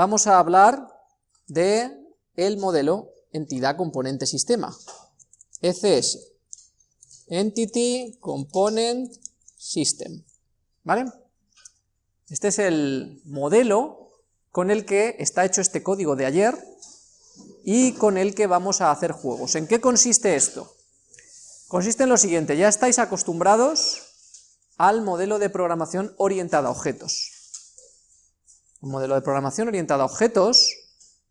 vamos a hablar de el modelo entidad componente sistema, ECS, Entity Component System, ¿vale? Este es el modelo con el que está hecho este código de ayer y con el que vamos a hacer juegos. ¿En qué consiste esto? Consiste en lo siguiente, ya estáis acostumbrados al modelo de programación orientada a objetos. Un modelo de programación orientada a objetos,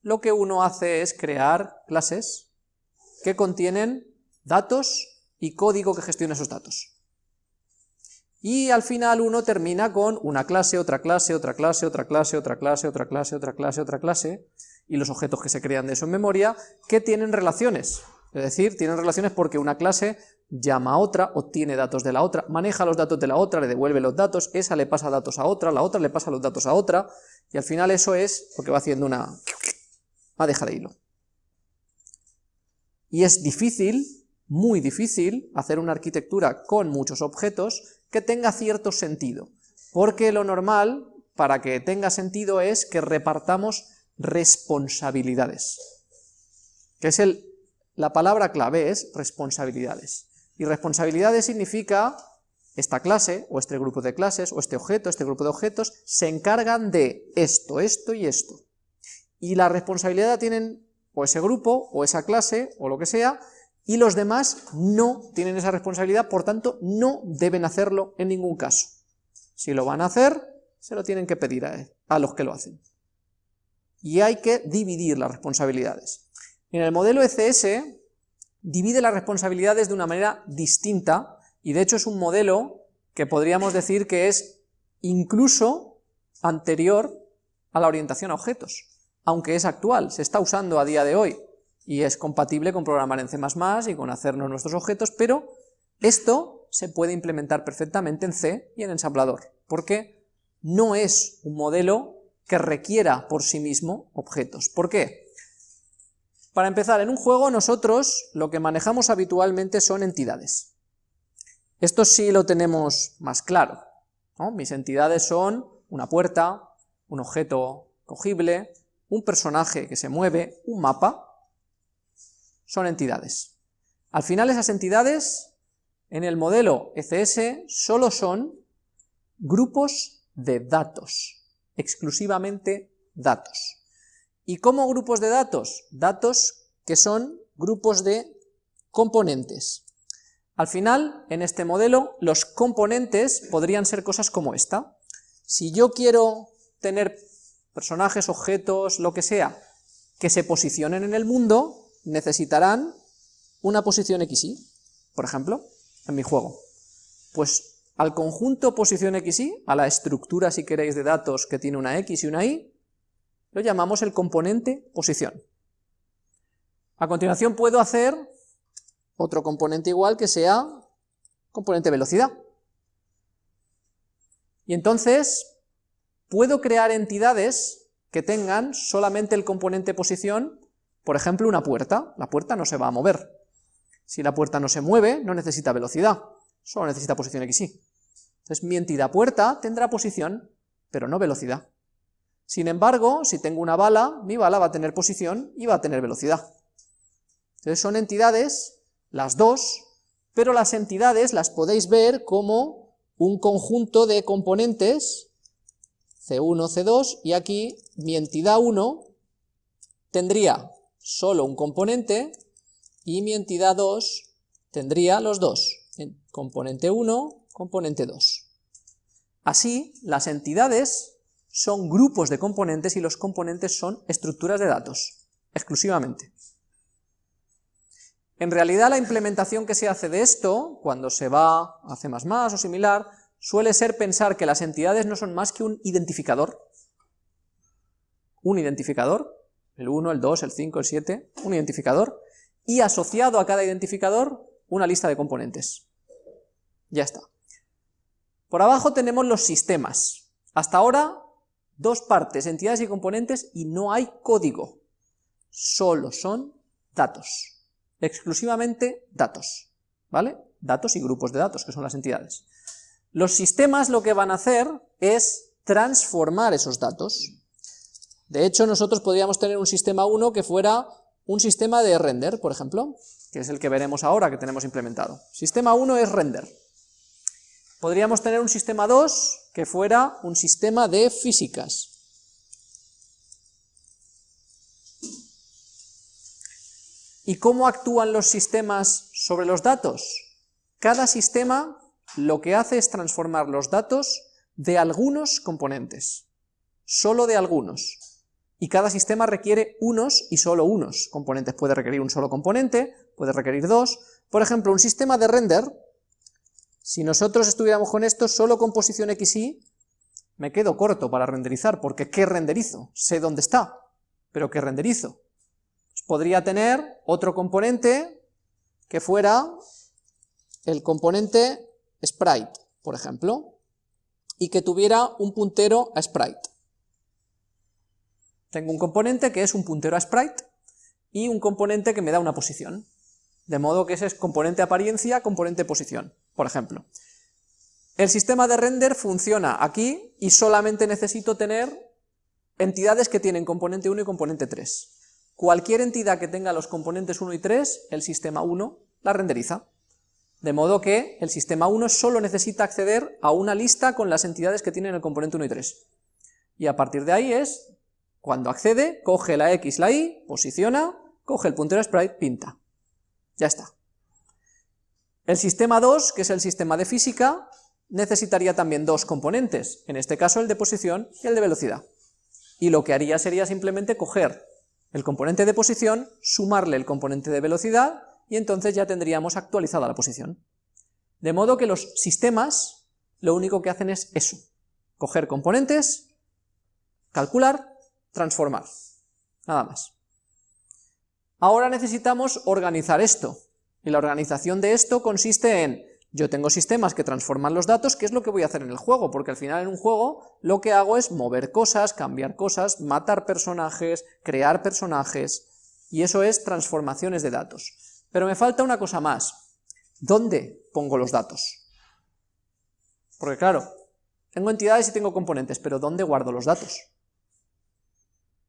lo que uno hace es crear clases que contienen datos y código que gestiona esos datos. Y al final uno termina con una clase, otra clase, otra clase, otra clase, otra clase, otra clase, otra clase, otra clase, y los objetos que se crean de eso en memoria, que tienen relaciones. Es decir, tienen relaciones porque una clase llama a otra, obtiene datos de la otra, maneja los datos de la otra, le devuelve los datos, esa le pasa datos a otra, la otra le pasa los datos a otra, y al final eso es lo que va haciendo una madeja de hilo. Y es difícil, muy difícil, hacer una arquitectura con muchos objetos que tenga cierto sentido, porque lo normal, para que tenga sentido, es que repartamos responsabilidades, que es el, la palabra clave es responsabilidades, y responsabilidades significa esta clase, o este grupo de clases, o este objeto, este grupo de objetos, se encargan de esto, esto y esto, y la responsabilidad tienen o ese grupo, o esa clase, o lo que sea, y los demás no tienen esa responsabilidad, por tanto no deben hacerlo en ningún caso. Si lo van a hacer, se lo tienen que pedir a, a los que lo hacen. Y hay que dividir las responsabilidades. En el modelo ECS divide las responsabilidades de una manera distinta, y de hecho es un modelo que podríamos decir que es incluso anterior a la orientación a objetos, aunque es actual, se está usando a día de hoy, y es compatible con programar en C++ y con hacernos nuestros objetos, pero esto se puede implementar perfectamente en C y en ensamblador, porque no es un modelo que requiera por sí mismo objetos. ¿Por qué? Para empezar, en un juego nosotros lo que manejamos habitualmente son entidades. Esto sí lo tenemos más claro. Mis entidades son una puerta, un objeto cogible, un personaje que se mueve, un mapa, son entidades. Al final esas entidades, en el modelo ECS, solo son grupos de datos, exclusivamente datos. ¿Y cómo grupos de datos? Datos que son grupos de componentes. Al final, en este modelo, los componentes podrían ser cosas como esta. Si yo quiero tener personajes, objetos, lo que sea, que se posicionen en el mundo, necesitarán una posición XY, por ejemplo, en mi juego. Pues al conjunto posición XY, a la estructura, si queréis, de datos que tiene una X y una Y, lo llamamos el componente posición. A continuación puedo hacer otro componente igual que sea componente velocidad. Y entonces puedo crear entidades que tengan solamente el componente posición por ejemplo, una puerta, la puerta no se va a mover. Si la puerta no se mueve, no necesita velocidad, solo necesita posición XY. Entonces mi entidad puerta tendrá posición, pero no velocidad. Sin embargo, si tengo una bala, mi bala va a tener posición y va a tener velocidad. Entonces son entidades, las dos, pero las entidades las podéis ver como un conjunto de componentes, C1, C2, y aquí mi entidad 1 tendría solo un componente y mi entidad 2 tendría los dos, componente 1, componente 2. Así, las entidades son grupos de componentes y los componentes son estructuras de datos, exclusivamente. En realidad la implementación que se hace de esto, cuando se va a C++ o similar, suele ser pensar que las entidades no son más que un identificador, un identificador, el 1, el 2, el 5, el 7, un identificador, y asociado a cada identificador una lista de componentes. Ya está. Por abajo tenemos los sistemas. Hasta ahora, dos partes, entidades y componentes, y no hay código. Solo son datos. Exclusivamente datos. ¿Vale? Datos y grupos de datos, que son las entidades. Los sistemas lo que van a hacer es transformar esos datos De hecho, nosotros podríamos tener un sistema 1 que fuera un sistema de render, por ejemplo, que es el que veremos ahora que tenemos implementado. Sistema 1 es render. Podríamos tener un sistema 2 que fuera un sistema de físicas. ¿Y cómo actúan los sistemas sobre los datos? Cada sistema lo que hace es transformar los datos de algunos componentes, solo de algunos. Y cada sistema requiere unos y solo unos componentes. Puede requerir un solo componente, puede requerir dos. Por ejemplo, un sistema de render si nosotros estuviéramos con esto solo con posición XY, me quedo corto para renderizar, porque ¿qué renderizo? Sé dónde está, pero ¿qué renderizo? Pues podría tener otro componente que fuera el componente sprite, por ejemplo, y que tuviera un puntero a sprite. Tengo un componente que es un puntero a sprite y un componente que me da una posición. De modo que ese es componente apariencia, componente posición por ejemplo. El sistema de render funciona aquí y solamente necesito tener entidades que tienen componente 1 y componente 3. Cualquier entidad que tenga los componentes 1 y 3, el sistema 1 la renderiza. De modo que el sistema 1 solo necesita acceder a una lista con las entidades que tienen el componente 1 y 3. Y a partir de ahí es, cuando accede, coge la X, la Y, posiciona, coge el puntero sprite, pinta. Ya está. El sistema 2, que es el sistema de física, necesitaría también dos componentes, en este caso el de posición y el de velocidad. Y lo que haría sería simplemente coger el componente de posición, sumarle el componente de velocidad, y entonces ya tendríamos actualizada la posición. De modo que los sistemas lo único que hacen es eso, coger componentes, calcular, transformar, nada más. Ahora necesitamos organizar esto, y la organización de esto consiste en, yo tengo sistemas que transforman los datos, ¿qué es lo que voy a hacer en el juego? Porque al final en un juego lo que hago es mover cosas, cambiar cosas, matar personajes, crear personajes, y eso es transformaciones de datos. Pero me falta una cosa más, ¿dónde pongo los datos? Porque claro, tengo entidades y tengo componentes, pero ¿dónde guardo los datos?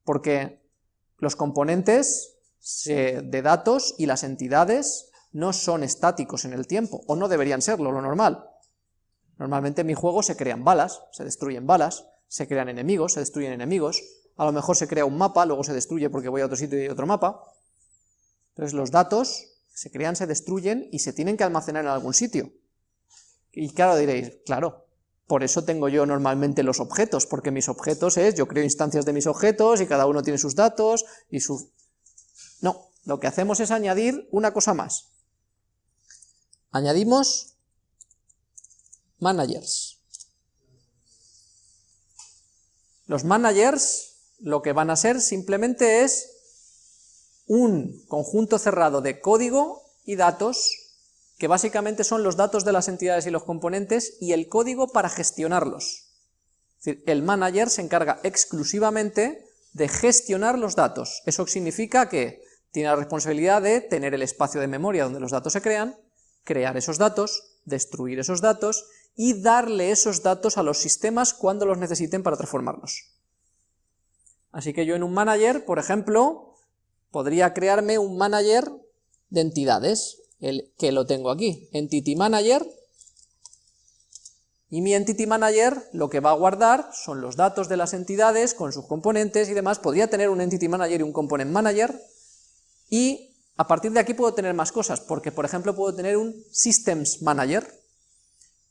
Porque los componentes de datos y las entidades no son estáticos en el tiempo, o no deberían serlo, lo normal. Normalmente en mi juego se crean balas, se destruyen balas, se crean enemigos, se destruyen enemigos, a lo mejor se crea un mapa, luego se destruye porque voy a otro sitio y hay otro mapa. Entonces los datos se crean, se destruyen y se tienen que almacenar en algún sitio. Y claro diréis, claro, por eso tengo yo normalmente los objetos, porque mis objetos es, yo creo instancias de mis objetos y cada uno tiene sus datos y su... No, lo que hacemos es añadir una cosa más, Añadimos managers. Los managers lo que van a ser simplemente es un conjunto cerrado de código y datos, que básicamente son los datos de las entidades y los componentes, y el código para gestionarlos. Es decir, el manager se encarga exclusivamente de gestionar los datos. Eso significa que tiene la responsabilidad de tener el espacio de memoria donde los datos se crean, crear esos datos, destruir esos datos y darle esos datos a los sistemas cuando los necesiten para transformarlos. Así que yo en un manager, por ejemplo, podría crearme un manager de entidades, el que lo tengo aquí, entity manager, y mi entity manager lo que va a guardar son los datos de las entidades con sus componentes y demás, podría tener un entity manager y un component manager, y a partir de aquí puedo tener más cosas, porque por ejemplo puedo tener un Systems Manager,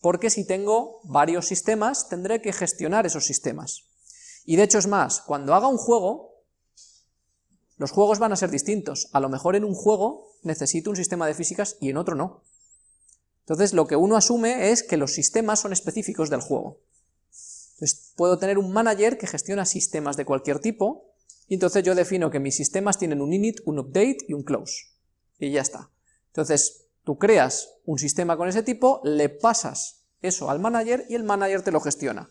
porque si tengo varios sistemas tendré que gestionar esos sistemas. Y de hecho es más, cuando haga un juego, los juegos van a ser distintos. A lo mejor en un juego necesito un sistema de físicas y en otro no. Entonces lo que uno asume es que los sistemas son específicos del juego. Entonces puedo tener un manager que gestiona sistemas de cualquier tipo, y entonces yo defino que mis sistemas tienen un init, un update y un close. Y ya está. Entonces, tú creas un sistema con ese tipo, le pasas eso al manager y el manager te lo gestiona.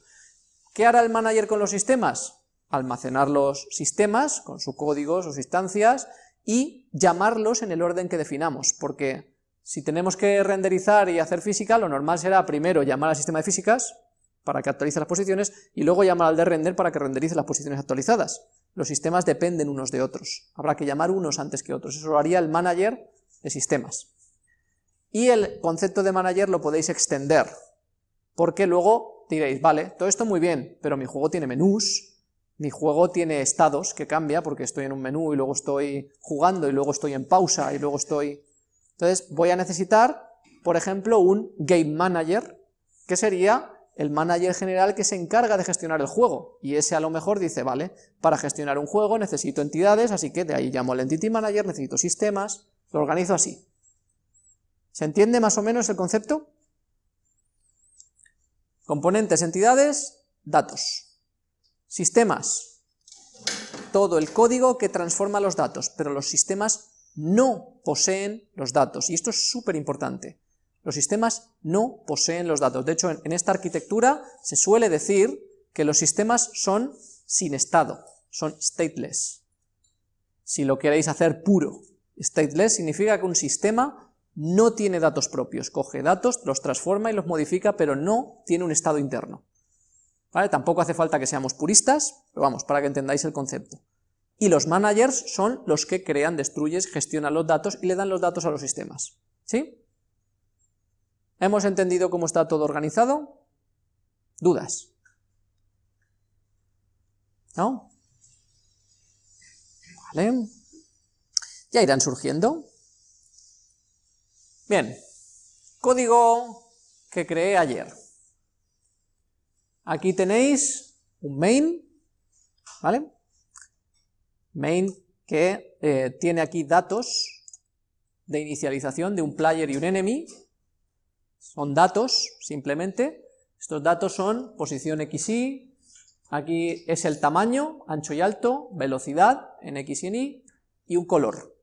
¿Qué hará el manager con los sistemas? Almacenar los sistemas con su código, sus instancias, y llamarlos en el orden que definamos, porque si tenemos que renderizar y hacer física, lo normal será primero llamar al sistema de físicas, para que actualice las posiciones, y luego llamar al de render para que renderice las posiciones actualizadas. Los sistemas dependen unos de otros, habrá que llamar unos antes que otros, eso lo haría el manager de sistemas. Y el concepto de manager lo podéis extender, porque luego diréis, vale, todo esto muy bien, pero mi juego tiene menús, mi juego tiene estados que cambia porque estoy en un menú y luego estoy jugando y luego estoy en pausa y luego estoy... Entonces voy a necesitar, por ejemplo, un Game Manager, que sería el manager general que se encarga de gestionar el juego, y ese a lo mejor dice, vale, para gestionar un juego necesito entidades, así que de ahí llamo al Entity Manager, necesito sistemas, lo organizo así. ¿Se entiende más o menos el concepto? Componentes, entidades, datos. Sistemas, todo el código que transforma los datos, pero los sistemas no poseen los datos, y esto es súper importante. Los sistemas no poseen los datos, de hecho en, esta arquitectura se suele decir que los sistemas son sin estado, son stateless. Si lo queréis hacer puro, stateless significa que un sistema no tiene datos propios, coge datos, los transforma y los modifica, pero no tiene un estado interno. Tampoco hace falta que seamos puristas, pero vamos, para que entendáis el concepto. Y los managers son los que crean, destruyen, gestionan los datos y le dan los datos a los sistemas. ¿Sí? ¿Hemos entendido cómo está todo organizado? ¿Dudas? ¿No? Vale. Ya irán surgiendo. Bien. Código que creé ayer. Aquí tenéis un main, ¿vale? Main que eh, tiene aquí datos de inicialización de un player y un enemy, son datos simplemente, estos datos son posición XY, aquí es el tamaño, ancho y alto, velocidad en X y en Y, y un color,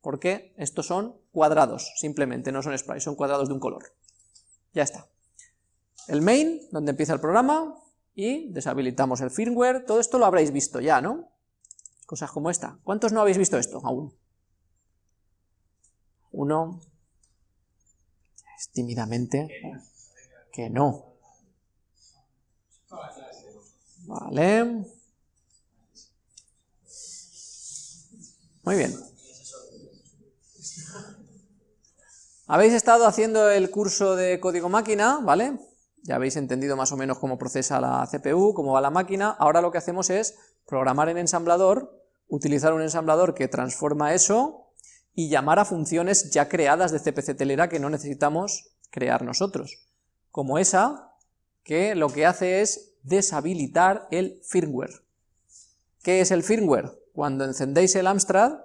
porque estos son cuadrados simplemente, no son sprites, son cuadrados de un color. Ya está el main, donde empieza el programa, y deshabilitamos el firmware, todo esto lo habréis visto ya, ¿no? Cosas como esta. ¿Cuántos no habéis visto esto aún? Uno. Tímidamente que no. Vale. Muy bien. Habéis estado haciendo el curso de código máquina, ¿vale? Ya habéis entendido más o menos cómo procesa la CPU, cómo va la máquina, ahora lo que hacemos es programar en ensamblador, utilizar un ensamblador que transforma eso y llamar a funciones ya creadas de CPC telera que no necesitamos crear nosotros, como esa que lo que hace es deshabilitar el firmware. ¿Qué es el firmware? Cuando encendéis el Amstrad,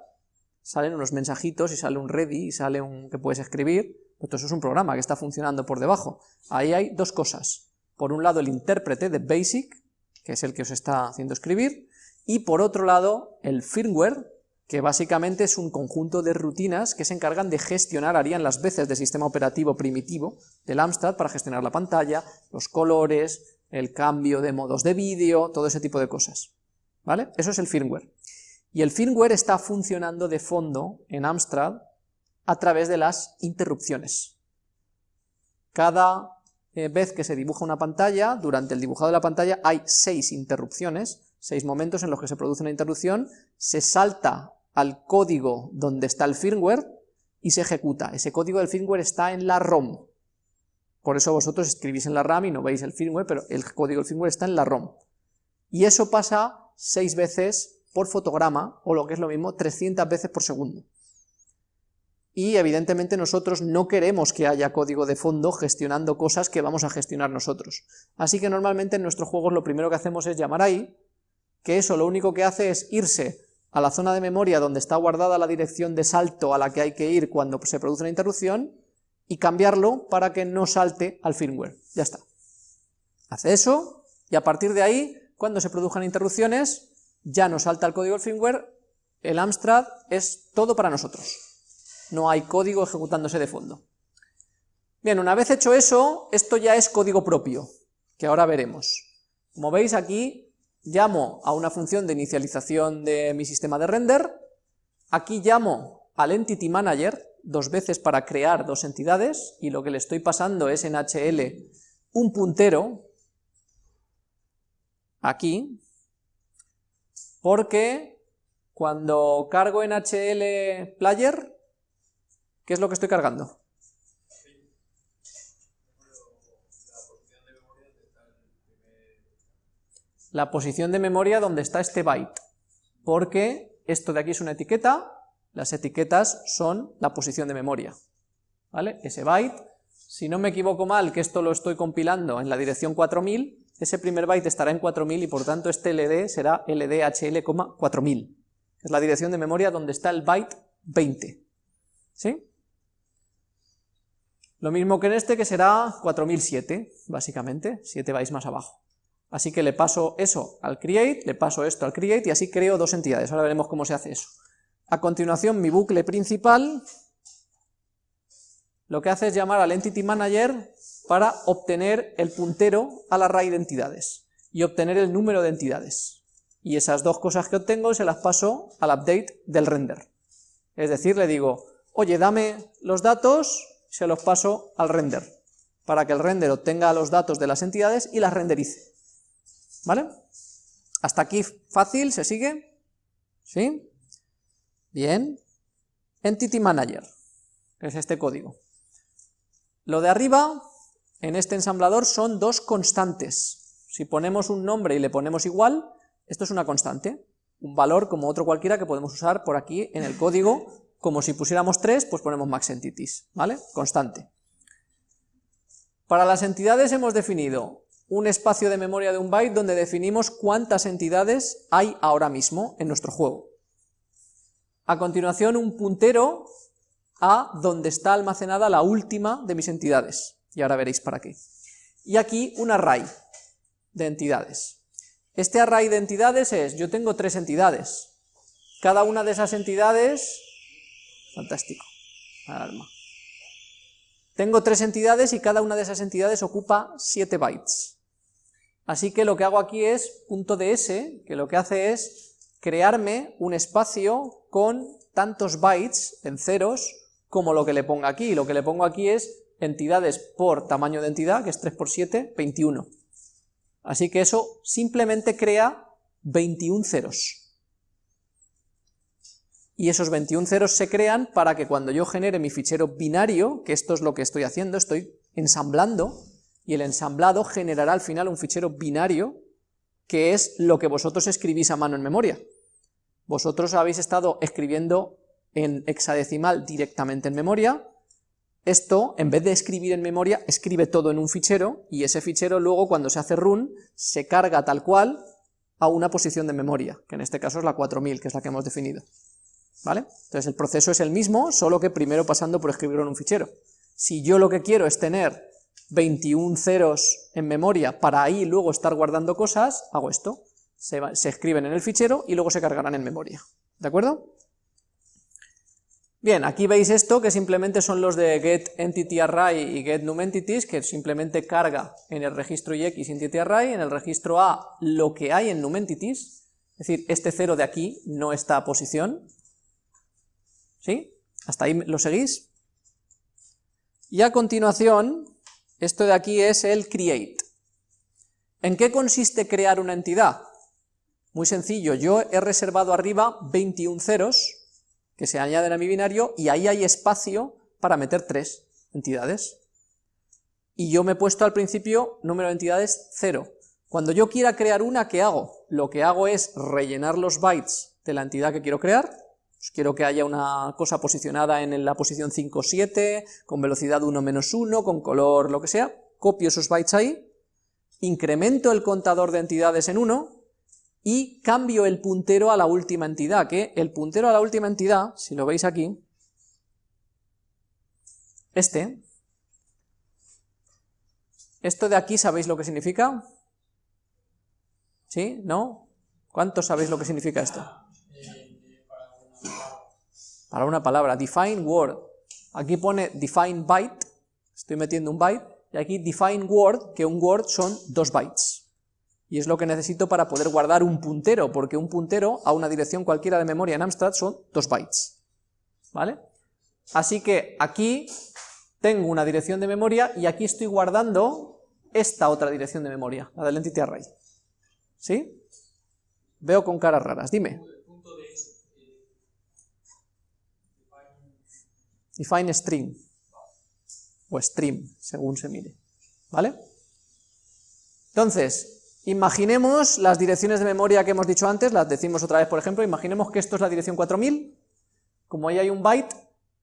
salen unos mensajitos y sale un ready y sale un que puedes escribir, esto es un programa que está funcionando por debajo. Ahí hay dos cosas. Por un lado el intérprete de BASIC, que es el que os está haciendo escribir, y por otro lado el firmware, que básicamente es un conjunto de rutinas que se encargan de gestionar, harían las veces de sistema operativo primitivo del Amstrad para gestionar la pantalla, los colores, el cambio de modos de vídeo, todo ese tipo de cosas. ¿Vale? Eso es el firmware. Y el firmware está funcionando de fondo en Amstrad a través de las interrupciones. Cada eh, vez que se dibuja una pantalla, durante el dibujado de la pantalla hay seis interrupciones, seis momentos en los que se produce una interrupción, se salta al código donde está el firmware y se ejecuta. Ese código del firmware está en la ROM. Por eso vosotros escribís en la RAM y no veis el firmware, pero el código del firmware está en la ROM. Y eso pasa seis veces por fotograma, o lo que es lo mismo, 300 veces por segundo y evidentemente nosotros no queremos que haya código de fondo gestionando cosas que vamos a gestionar nosotros. Así que normalmente en nuestros juegos lo primero que hacemos es llamar ahí, que eso lo único que hace es irse a la zona de memoria donde está guardada la dirección de salto a la que hay que ir cuando se produce una interrupción, y cambiarlo para que no salte al firmware. Ya está. Hace eso, y a partir de ahí, cuando se produzcan interrupciones, ya no salta el código del firmware, el Amstrad es todo para nosotros no hay código ejecutándose de fondo. Bien, una vez hecho eso, esto ya es código propio, que ahora veremos. Como veis aquí, llamo a una función de inicialización de mi sistema de render, aquí llamo al Entity Manager dos veces para crear dos entidades, y lo que le estoy pasando es en HL un puntero, aquí, porque cuando cargo en HL player, ¿qué es lo que estoy cargando? La posición de memoria donde está este byte, porque esto de aquí es una etiqueta, las etiquetas son la posición de memoria, ¿vale? Ese byte, si no me equivoco mal, que esto lo estoy compilando en la dirección 4000, ese primer byte estará en 4000 y por tanto este LD será LDHL, 4000. Es la dirección de memoria donde está el byte 20. ¿Sí? Lo mismo que en este, que será 4007, básicamente, 7 bytes más abajo. Así que le paso eso al create, le paso esto al create y así creo dos entidades. Ahora veremos cómo se hace eso. A continuación, mi bucle principal lo que hace es llamar al entity manager para obtener el puntero al array de entidades y obtener el número de entidades. Y esas dos cosas que obtengo se las paso al update del render. Es decir, le digo, oye, dame los datos, se los paso al render, para que el render obtenga los datos de las entidades y las renderice. ¿Vale? Hasta aquí fácil, ¿se sigue? ¿Sí? Bien. Entity Manager, que es este código. Lo de arriba en este ensamblador son dos constantes. Si ponemos un nombre y le ponemos igual, esto es una constante, un valor como otro cualquiera que podemos usar por aquí en el código, como si pusiéramos tres, pues ponemos max entities, ¿vale? Constante. Para las entidades hemos definido un espacio de memoria de un byte donde definimos cuántas entidades hay ahora mismo en nuestro juego. A continuación un puntero a donde está almacenada la última de mis entidades y ahora veréis para qué. Y aquí un array de entidades. Este array de entidades es, yo tengo tres entidades, cada una de esas entidades, fantástico, alarma. Tengo tres entidades y cada una de esas entidades ocupa 7 bytes. Así que lo que hago aquí es .ds, que lo que hace es crearme un espacio con tantos bytes en ceros como lo que le ponga aquí. Lo que le pongo aquí es entidades por tamaño de entidad, que es 3 por 7, 21. Así que eso simplemente crea 21 ceros. Y esos 21 ceros se crean para que cuando yo genere mi fichero binario, que esto es lo que estoy haciendo, estoy ensamblando, y el ensamblado generará al final un fichero binario, que es lo que vosotros escribís a mano en memoria. Vosotros habéis estado escribiendo en hexadecimal directamente en memoria, esto, en vez de escribir en memoria, escribe todo en un fichero, y ese fichero luego cuando se hace run, se carga tal cual a una posición de memoria, que en este caso es la 4000, que es la que hemos definido. ¿Vale? Entonces el proceso es el mismo, solo que primero pasando por escribirlo en un fichero. Si yo lo que quiero es tener 21 ceros en memoria para ahí luego estar guardando cosas, hago esto. Se, escriben en el fichero y luego se cargarán en memoria. ¿De acuerdo? Bien, aquí veis esto, que simplemente son los de getEntityArray y getNumEntities, que simplemente carga en el registro X en el registro A lo que hay en NumEntities, es decir, este cero de aquí no está a posición, ¿sí? ¿Hasta ahí lo seguís? Y a continuación, esto de aquí es el create. ¿En qué consiste crear una entidad? Muy sencillo, yo he reservado arriba 21 ceros, que se añaden a mi binario y ahí hay espacio para meter tres entidades. Y yo me he puesto al principio número de entidades 0. Cuando yo quiera crear una, ¿qué hago? Lo que hago es rellenar los bytes de la entidad que quiero crear, pues quiero que haya una cosa posicionada en la posición 5 7, con velocidad 1 menos 1, con color lo que sea, copio esos bytes ahí, incremento el contador de entidades en 1, y cambio el puntero a la última entidad, que el puntero a la última entidad, si lo veis aquí, este, esto de aquí, ¿sabéis lo que significa? ¿Sí? ¿No? ¿Cuántos sabéis lo que significa esto? Para una palabra, define word. Aquí pone define byte, estoy metiendo un byte, y aquí define word, que un word son dos bytes y es lo que necesito para poder guardar un puntero, porque un puntero a una dirección cualquiera de memoria en Amstrad son 2 bytes, ¿vale? Así que aquí tengo una dirección de memoria y aquí estoy guardando esta otra dirección de memoria, la del entity array. ¿Sí? Veo con caras raras, dime. Define string, o stream, según se mire, ¿vale? Entonces, imaginemos las direcciones de memoria que hemos dicho antes, las decimos otra vez, por ejemplo, imaginemos que esto es la dirección 4000, como ahí hay un byte,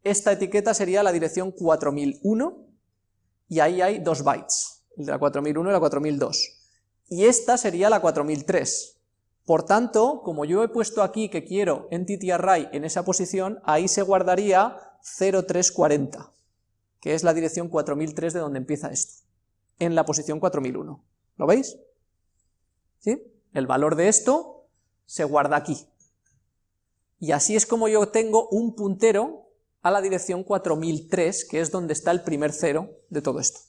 esta etiqueta sería la dirección 4001, y ahí hay dos bytes, la 4001 y la 4002, y esta sería la 4003. Por tanto, como yo he puesto aquí que quiero entity array en esa posición, ahí se guardaría 0340, que es la dirección 4003 de donde empieza esto, en la posición 4001. ¿Lo veis? ¿Sí? El valor de esto se guarda aquí. Y así es como yo tengo un puntero a la dirección 4003, que es donde está el primer cero de todo esto.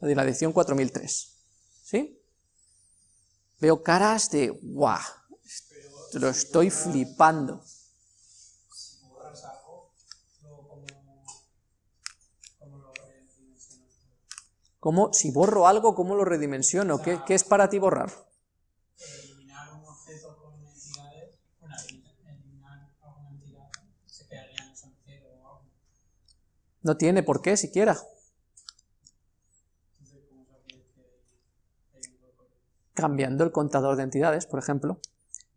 La dirección 4003. ¿Sí? Veo caras de ¡guau! Lo estoy flipando. ¿Cómo, si borro algo, ¿cómo lo redimensiono? ¿Qué, ¿Qué, es para ti borrar? Eliminar un objeto con entidades, bueno, eliminar alguna entidad, se quedaría en cero o algo. No tiene por qué siquiera. Cambiando el contador de entidades, por ejemplo.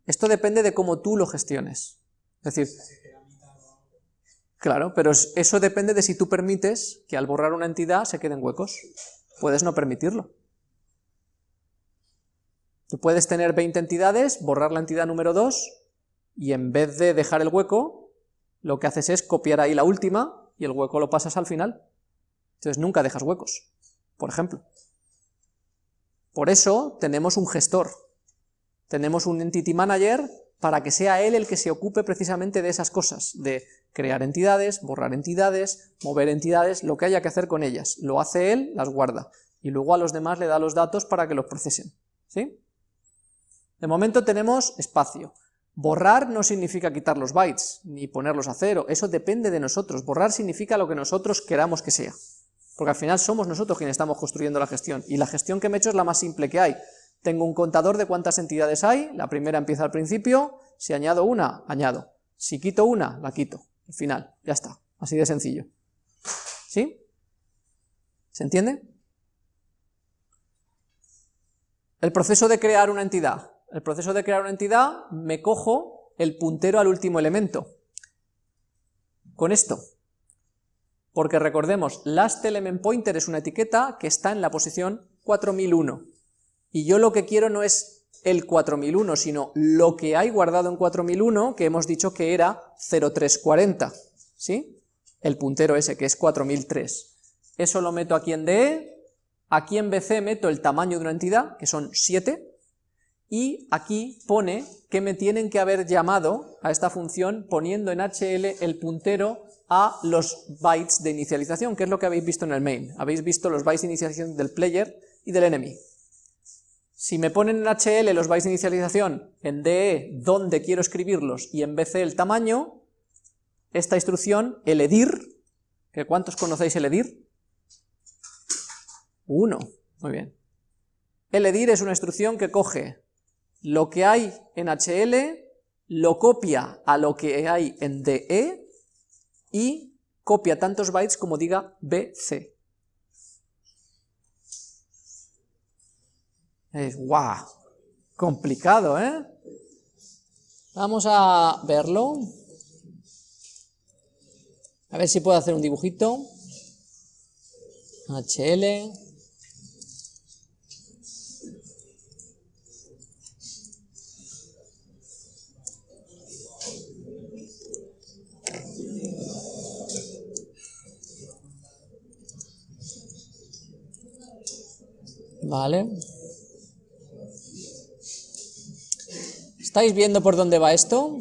Esto depende de cómo tú lo gestiones. Es decir, claro, pero es- eso depende de si tú permites que al borrar una entidad se queden huecos. Puedes no permitirlo. Tú puedes tener 20 entidades, borrar la entidad número 2, y en vez de dejar el hueco, lo que haces es copiar ahí la última, y el hueco lo pasas al final. Entonces nunca dejas huecos, por ejemplo. Por eso tenemos un gestor. Tenemos un entity manager para que sea él el que se ocupe precisamente de esas cosas, de crear entidades, borrar entidades, mover entidades, lo que haya que hacer con ellas. Lo hace él, las guarda, y luego a los demás le da los datos para que los procesen. ¿Sí? De momento tenemos espacio. Borrar no significa quitar los bytes, ni ponerlos a cero, eso depende de nosotros. Borrar significa lo que nosotros queramos que sea. Porque al final somos nosotros quienes estamos construyendo la gestión, y la gestión que me he hecho es la más simple que hay. Tengo un contador de cuántas entidades hay, la primera empieza al principio, si añado una, añado. Si quito una, la quito. Al final, ya está. Así de sencillo. ¿Sí? ¿Se entiende? El proceso de crear una entidad. El proceso de crear una entidad, me cojo el puntero al último elemento. Con esto. Porque recordemos, last element pointer es una etiqueta que está en la posición 4001. Y yo lo que quiero no es el 4001, sino lo que hay guardado en 4001, que hemos dicho que era 0340, ¿sí? El puntero ese, que es 4003. Eso lo meto aquí en DE, aquí en BC meto el tamaño de una entidad, que son 7, y aquí pone que me tienen que haber llamado a esta función poniendo en HL el puntero a los bytes de inicialización, que es lo que habéis visto en el main. Habéis visto los bytes de inicialización del player y del enemy. Si me ponen en HL los bytes de inicialización, en DE donde quiero escribirlos y en BC el tamaño, esta instrucción, el edir, que ¿cuántos conocéis el edir? Uno, muy bien. El edir es una instrucción que coge lo que hay en HL, lo copia a lo que hay en DE y copia tantos bytes como diga BC. Es complicado, ¿eh? Vamos a verlo. A ver si puedo hacer un dibujito. HL. Vale. ¿Estáis viendo por dónde va esto?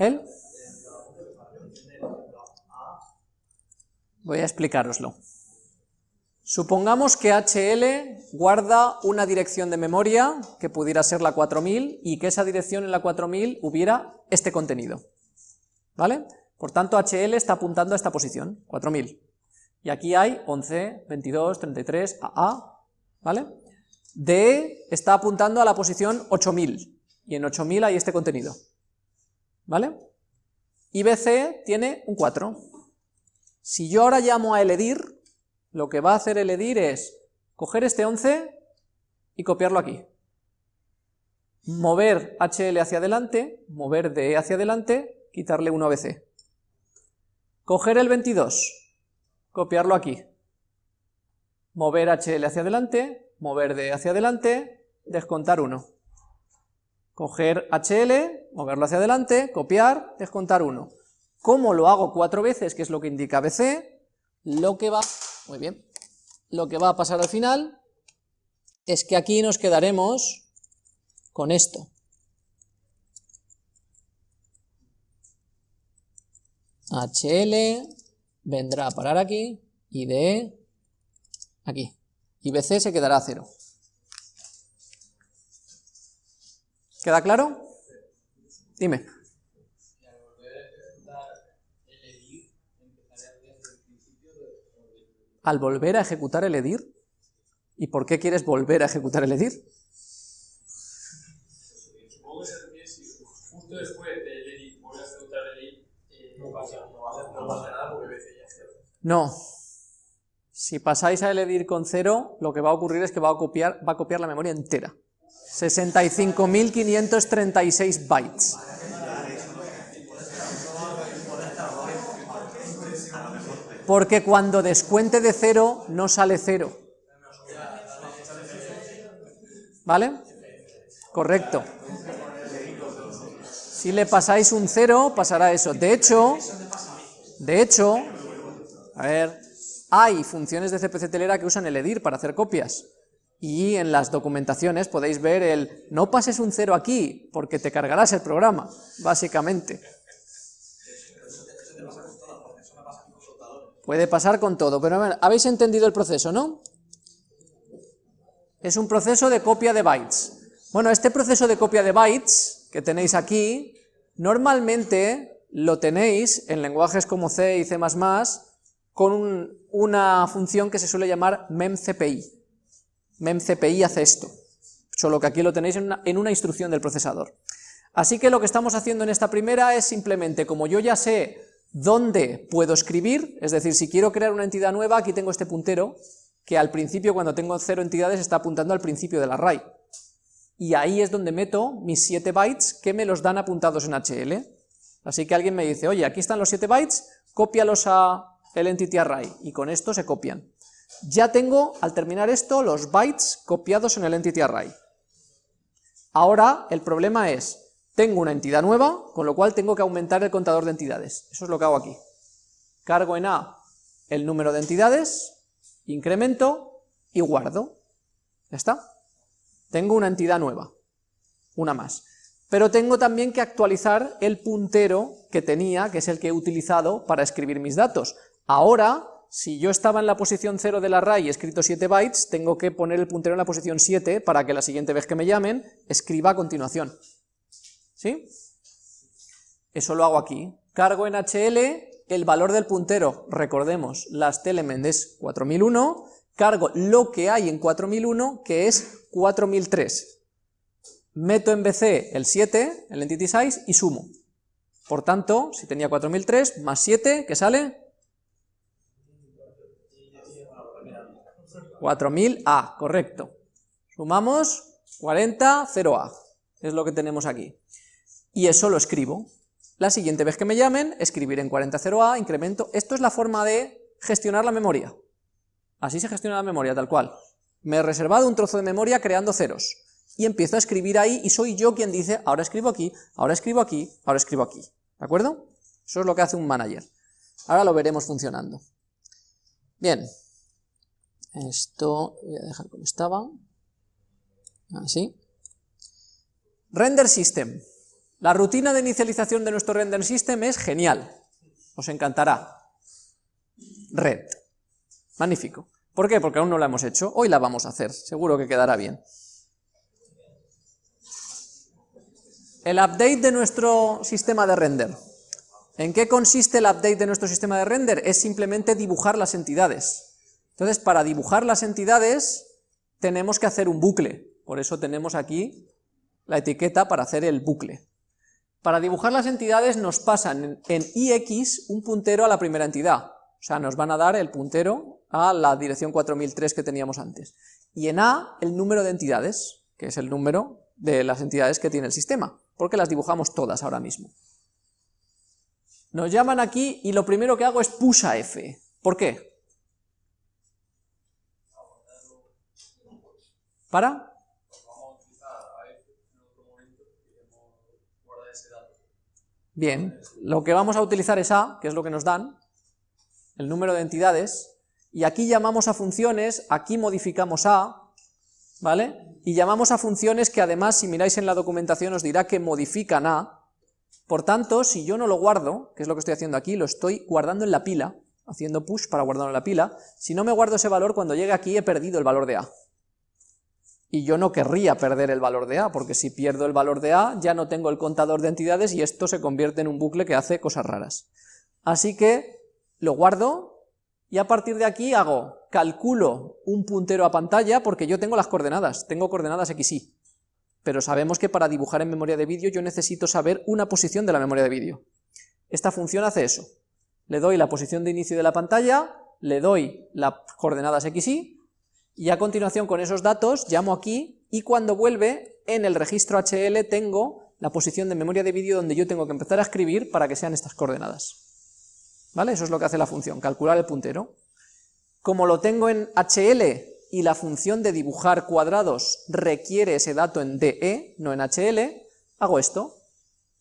¿Él? Voy a explicároslo. Supongamos que HL guarda una dirección de memoria, que pudiera ser la 4000, y que esa dirección en la 4000 hubiera este contenido. ¿Vale? Por tanto, HL está apuntando a esta posición, 4000. Y aquí hay 11, 22, 33, AA, ¿vale? DE está apuntando a la posición 8000, y en 8000 hay este contenido. ¿Vale? Y BC tiene un 4. Si yo ahora llamo a el edir, lo que va a hacer el edir es coger este 11 y copiarlo aquí. Mover HL hacia adelante, mover DE hacia adelante, quitarle 1 a BC. Coger el 22, copiarlo aquí. Mover HL hacia adelante, mover DE hacia adelante, descontar 1. Coger HL, moverlo hacia adelante, copiar, descontar 1. ¿Cómo lo hago cuatro veces, que es lo que indica BC? Lo que va muy bien. Lo que va a pasar al final es que aquí nos quedaremos con esto. HL vendrá a parar aquí y DE aquí. Y BC se quedará a cero. ¿Queda claro? Dime. Al volver a ejecutar el edir. ¿Y por qué quieres volver a ejecutar el edir? Supongo que se refiere si justo después del edir vuelve a ejecutar el edir, eh, no pasa, nada porque BC ya cero. No. Si pasáis a el edir con cero, lo que va a ocurrir es que va a copiar, va a copiar la memoria entera. 65.536 bytes. Porque cuando descuente de cero no sale cero. ¿Vale? Correcto. Si le pasáis un cero, pasará eso. De hecho, de hecho, a ver, hay funciones de CPC telera que usan el edir para hacer copias. Y en las documentaciones podéis ver el no pases un cero aquí, porque te cargarás el programa, básicamente. Puede pasar con todo, pero habéis entendido el proceso, ¿no? Es un proceso de copia de bytes. Bueno, este proceso de copia de bytes que tenéis aquí, normalmente lo tenéis en lenguajes como C y C++ con una función que se suele llamar memcpi. Memcpi hace esto, solo que aquí lo tenéis en una, instrucción del procesador. Así que lo que estamos haciendo en esta primera es simplemente, como yo ya sé ¿Dónde puedo escribir? Es decir, si quiero crear una entidad nueva, aquí tengo este puntero, que al principio, cuando tengo cero entidades, está apuntando al principio del array. Y ahí es donde meto mis 7 bytes que me los dan apuntados en HL. Así que alguien me dice, oye, aquí están los 7 bytes, cópialos a el entity array, y con esto se copian. Ya tengo, al terminar esto, los bytes copiados en el entity array. Ahora, el problema es, tengo una entidad nueva, con lo cual tengo que aumentar el contador de entidades. Eso es lo que hago aquí. Cargo en A el número de entidades, incremento y guardo. ¿Ya está? Tengo una entidad nueva, una más. Pero tengo también que actualizar el puntero que tenía, que es el que he utilizado para escribir mis datos. Ahora, si yo estaba en la posición 0 del array y he escrito 7 bytes, tengo que poner el puntero en la posición 7 para que la siguiente vez que me llamen, escriba a continuación. ¿Sí? Eso lo hago aquí. Cargo en HL el valor del puntero, recordemos, last element es 4001, cargo lo que hay en 4001, que es 4003. Meto en BC el 7, el entity size, y sumo. Por tanto, si tenía 4003 más 7, ¿qué sale? 4000A, correcto. Sumamos 40, 0A, es lo que tenemos aquí y eso lo escribo. La siguiente vez que me llamen, escribir en 40.0a, incremento. Esto es la forma de gestionar la memoria. Así se gestiona la memoria, tal cual. Me he reservado un trozo de memoria creando ceros. Y empiezo a escribir ahí y soy yo quien dice, ahora escribo aquí, ahora escribo aquí, ahora escribo aquí. ¿De acuerdo? Eso es lo que hace un manager. Ahora lo veremos funcionando. Bien. Esto voy a dejar como estaba. Así. Render System. La rutina de inicialización de nuestro render system es genial, os encantará. red. Magnífico. ¿Por qué? Porque aún no la hemos hecho, hoy la vamos a hacer, seguro que quedará bien. El update de nuestro sistema de render. ¿En qué consiste el update de nuestro sistema de render? Es simplemente dibujar las entidades. Entonces, para dibujar las entidades, tenemos que hacer un bucle. Por eso tenemos aquí la etiqueta para hacer el bucle. Para dibujar las entidades nos pasan en ix un puntero a la primera entidad. O sea, nos van a dar el puntero a la dirección 4003 que teníamos antes. Y en a, el número de entidades, que es el número de las entidades que tiene el sistema porque las dibujamos todas ahora mismo. Nos llaman aquí y lo primero que hago es push f. ¿Por qué? ¿Para? Bien, lo que vamos a utilizar es a, que es lo que nos dan, el número de entidades, y aquí llamamos a funciones, aquí modificamos a, ¿vale? y llamamos a funciones que además, si miráis en la documentación, os dirá que modifican a, por tanto, si yo no lo guardo, que es lo que estoy haciendo aquí, lo estoy guardando en la pila, haciendo push para guardarlo en la pila, si no me guardo ese valor, cuando llegue aquí he perdido el valor de a. Y yo no querría perder el valor de a, porque si pierdo el valor de a, ya no tengo el contador de entidades y esto se convierte en un bucle que hace cosas raras. Así que lo guardo, y a partir de aquí hago, calculo un puntero a pantalla porque yo tengo las coordenadas, tengo coordenadas XY, pero sabemos que para dibujar en memoria de vídeo yo necesito saber una posición de la memoria de vídeo. Esta función hace eso, le doy la posición de inicio de la pantalla, le doy las coordenadas XY, y a continuación con esos datos llamo aquí, y cuando vuelve, en el registro HL tengo la posición de memoria de vídeo donde yo tengo que empezar a escribir para que sean estas coordenadas. ¿Vale? Eso es lo que hace la función, calcular el puntero. Como lo tengo en HL y la función de dibujar cuadrados requiere ese dato en DE, no en HL, hago esto,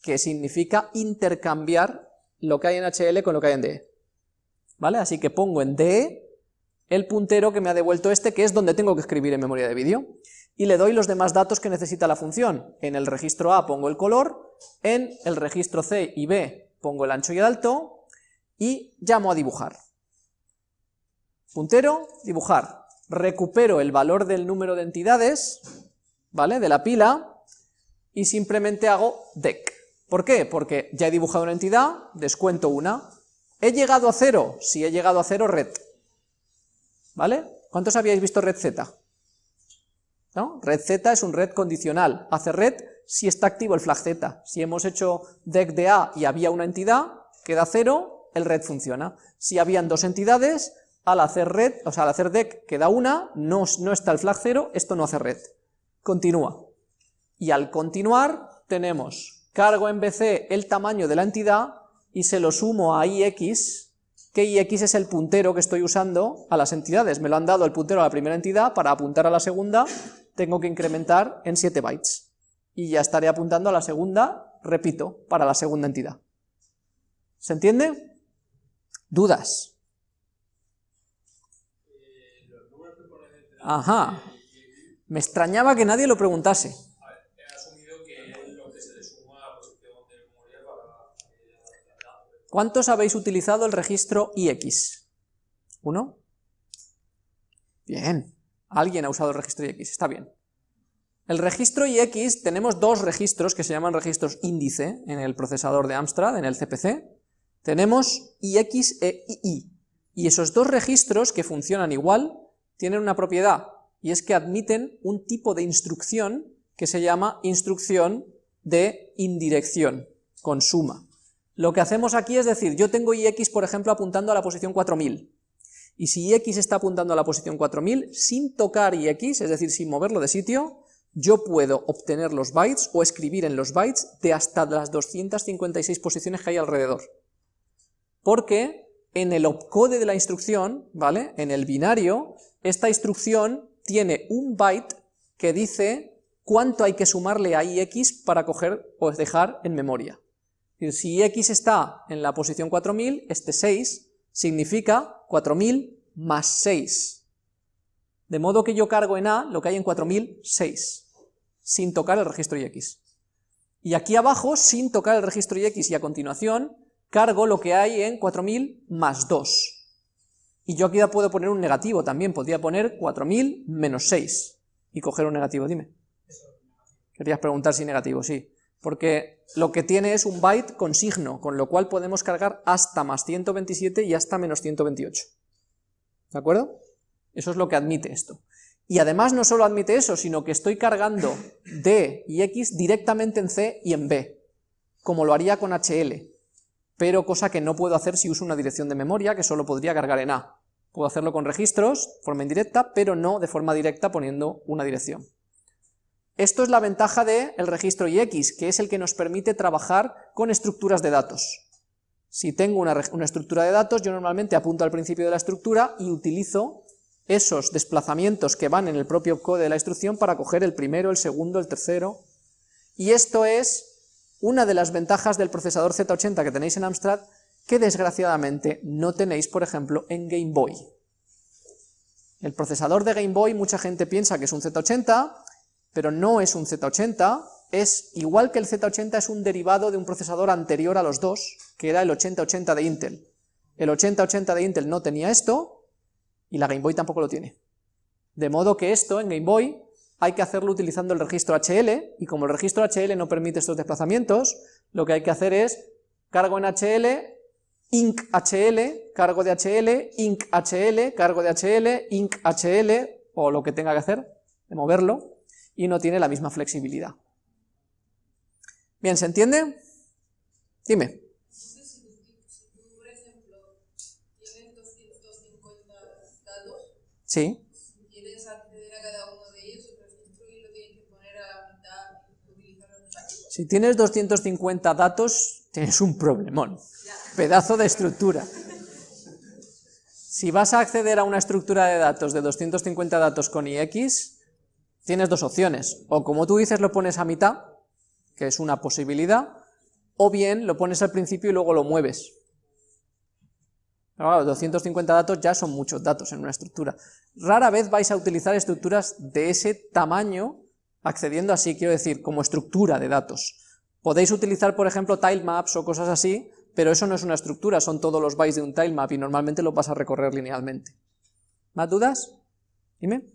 que significa intercambiar lo que hay en HL con lo que hay en DE. ¿Vale? Así que pongo en DE el puntero que me ha devuelto este, que es donde tengo que escribir en memoria de vídeo, y le doy los demás datos que necesita la función. En el registro A pongo el color, en el registro C y B pongo el ancho y el alto, y llamo a dibujar. Puntero, dibujar. Recupero el valor del número de entidades, ¿vale? De la pila, y simplemente hago dec. ¿Por qué? Porque ya he dibujado una entidad, descuento una. ¿He llegado a cero? Si he llegado a cero, red. ¿Vale? ¿Cuántos habíais visto red z? ¿No? Red z es un red condicional. Hace red si está activo el flag z. Si hemos hecho dec de a y había una entidad, queda cero, el red funciona. Si habían dos entidades, al hacer red, o sea, al hacer dec queda una, no, no está el flag 0, esto no hace red. Continúa. Y al continuar, tenemos cargo en BC el tamaño de la entidad y se lo sumo a IX, que IX es el puntero que estoy usando a las entidades. Me lo han dado el puntero a la primera entidad, para apuntar a la segunda tengo que incrementar en 7 bytes. Y ya estaré apuntando a la segunda, repito, para la segunda entidad. ¿Se entiende? ¿Dudas? Ajá. Me extrañaba que nadie lo preguntase. ¿Cuántos habéis utilizado el registro IX? ¿Uno? Bien. Alguien ha usado el registro IX, está bien. El registro IX, tenemos dos registros que se llaman registros índice en el procesador de Amstrad, en el CPC, tenemos IX e II, y esos dos registros que funcionan igual tienen una propiedad, y es que admiten un tipo de instrucción que se llama instrucción de indirección, con suma. Lo que hacemos aquí es decir, yo tengo IX, por ejemplo, apuntando a la posición 4000, y si IX está apuntando a la posición 4000, sin tocar IX, es decir, sin moverlo de sitio, yo puedo obtener los bytes o escribir en los bytes de hasta las 256 posiciones que hay alrededor porque en el opcode de la instrucción, ¿vale? En el binario, esta instrucción tiene un byte que dice cuánto hay que sumarle a ix para coger o dejar en memoria. Si x está en la posición 4000, este 6 significa 4000 más 6. De modo que yo cargo en A lo que hay en 4006, sin tocar el registro ix. Y aquí abajo, sin tocar el registro ix y a continuación, cargo lo que hay en 4000 más 2. Y yo aquí ya puedo poner un negativo también, podría poner 4000 menos 6 y coger un negativo, dime. Querías preguntar si negativo, sí. Porque lo que tiene es un byte con signo, con lo cual podemos cargar hasta más 127 y hasta menos 128. ¿De acuerdo? Eso es lo que admite esto. Y además no solo admite eso, sino que estoy cargando D y X directamente en C y en B, como lo haría con HL, pero cosa que no puedo hacer si uso una dirección de memoria, que solo podría cargar en A. Puedo hacerlo con registros, forma indirecta, pero no de forma directa poniendo una dirección. Esto es la ventaja del registro IX, que es el que nos permite trabajar con estructuras de datos. Si tengo una, una, estructura de datos, yo normalmente apunto al principio de la estructura y utilizo esos desplazamientos que van en el propio código de la instrucción para coger el primero, el segundo, el tercero, y esto es una de las ventajas del procesador Z80 que tenéis en Amstrad, que desgraciadamente no tenéis, por ejemplo, en Game Boy. El procesador de Game Boy, mucha gente piensa que es un Z80, pero no es un Z80, es igual que el Z80 es un derivado de un procesador anterior a los dos, que era el 8080 de Intel. El 8080 de Intel no tenía esto, y la Game Boy tampoco lo tiene. De modo que esto en Game Boy hay que hacerlo utilizando el registro HL, y como el registro HL no permite estos desplazamientos, lo que hay que hacer es cargo en HL, inc HL, cargo de HL, inc HL, cargo de HL, inc HL, o lo que tenga que hacer, de moverlo, y no tiene la misma flexibilidad. Bien, ¿se entiende? Dime. Sí. Si quieres acceder a cada uno de ellos, y lo tienes que poner a la mitad Si tienes 250 datos, tienes un problemón. Pedazo de estructura. Si vas a acceder a una estructura de datos de 250 datos con IX, tienes dos opciones. O como tú dices, lo pones a mitad, que es una posibilidad, o bien lo pones al principio y luego lo mueves. Pero claro, 250 datos ya son muchos datos en una estructura. Rara vez vais a utilizar estructuras de ese tamaño accediendo así, quiero decir, como estructura de datos. Podéis utilizar, por ejemplo, tilemaps o cosas así, pero eso no es una estructura, son todos los bytes de un tilemap y normalmente lo vas a recorrer linealmente. ¿Más dudas? Dime.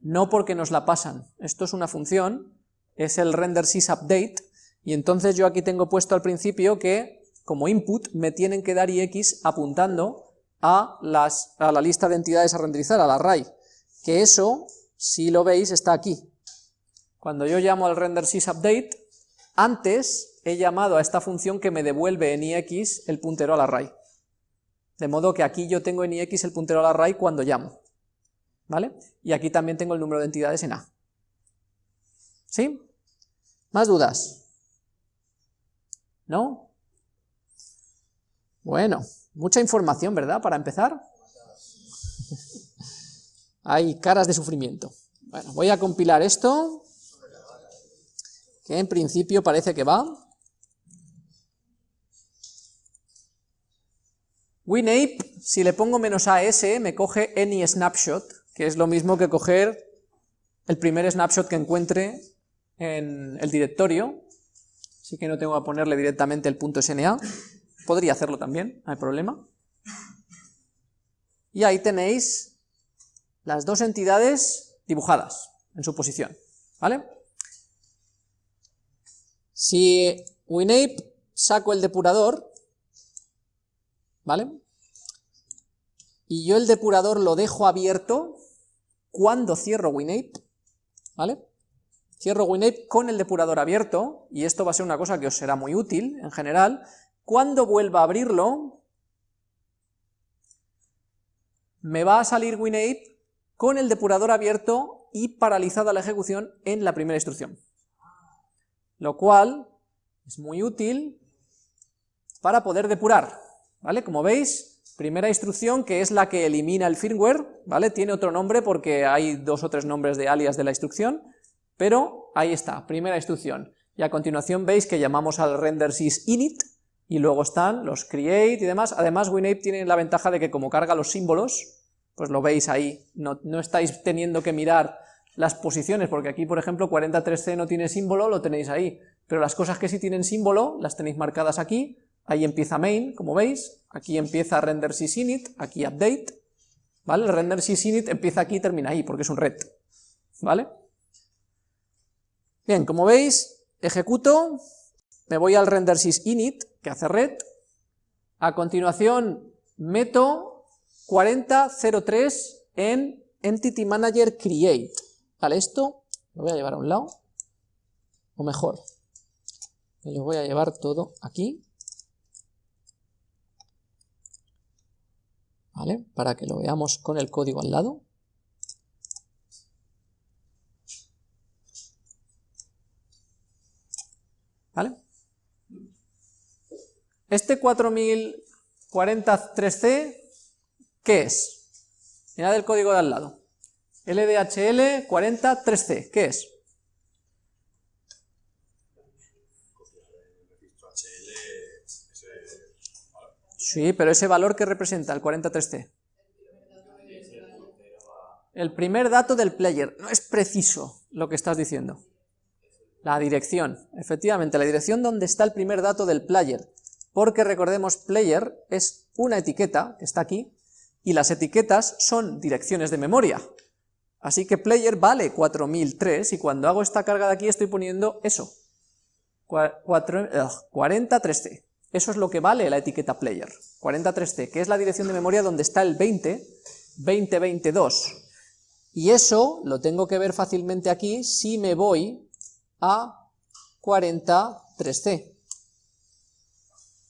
No porque nos la pasan, esto es una función, es el render sysupdate, y entonces yo aquí tengo puesto al principio que como input me tienen que dar ix apuntando a, las, a la lista de entidades a renderizar, al array, que eso, si lo veis, está aquí. Cuando yo llamo al render sysupdate, antes he llamado a esta función que me devuelve en ix el puntero al array. De modo que aquí yo tengo en ix el puntero al array cuando llamo. ¿Vale? Y aquí también tengo el número de entidades en A. ¿Sí? ¿Más dudas? ¿No? Bueno, mucha información, ¿verdad? Para empezar. Hay caras de sufrimiento. Bueno, voy a compilar esto, que en principio parece que va. WinApe, si le pongo menos AS, me coge any snapshot, que es lo mismo que coger el primer snapshot que encuentre en el directorio, así que no tengo que ponerle directamente el punto SNA, podría hacerlo también, no hay problema. Y ahí tenéis las dos entidades dibujadas en su posición, ¿vale? Si WinApe saco el depurador, ¿vale? Y yo el depurador lo dejo abierto cuando cierro WinApe, ¿vale? Cierro WinApe con el depurador abierto, y esto va a ser una cosa que os será muy útil en general. Cuando vuelva a abrirlo, me va a salir WinApe con el depurador abierto y paralizada la ejecución en la primera instrucción. Lo cual es muy útil para poder depurar, ¿vale? Como veis, primera instrucción que es la que elimina el firmware, ¿vale? Tiene otro nombre porque hay dos o tres nombres de alias de la instrucción, pero ahí está, primera instrucción. Y a continuación veis que llamamos al render sys init, y luego están los create y demás. Además WinApe tiene la ventaja de que como carga los símbolos, pues lo veis ahí, no, no estáis teniendo que mirar las posiciones, porque aquí por ejemplo 43C no tiene símbolo, lo tenéis ahí, pero las cosas que sí tienen símbolo las tenéis marcadas aquí, ahí empieza main, como veis, aquí empieza render sysinit, aquí update, ¿vale? El render sysinit empieza aquí y termina ahí, porque es un red, ¿vale? Bien, como veis, ejecuto, me voy al render sysinit, que hace red, a continuación meto 4003 en Entity Manager Create, ¿vale? Esto lo voy a llevar a un lado, o mejor, me lo voy a llevar todo aquí, ¿vale? Para que lo veamos con el código al lado. ¿Vale? Este 4043C, ¿qué es? Mirad el código de al lado. LDHL 403C, ¿qué es? Sí, pero ese valor que representa el 43C. El primer dato del player. No es preciso lo que estás diciendo. La dirección. Efectivamente, la dirección donde está el primer dato del player. Porque recordemos, player es una etiqueta, que está aquí, y las etiquetas son direcciones de memoria. Así que player vale 4003, y cuando hago esta carga de aquí estoy poniendo eso. 43C. Eso es lo que vale la etiqueta player, 43C, que es la dirección de memoria donde está el 20, 2022. Y eso lo tengo que ver fácilmente aquí si me voy a 43C.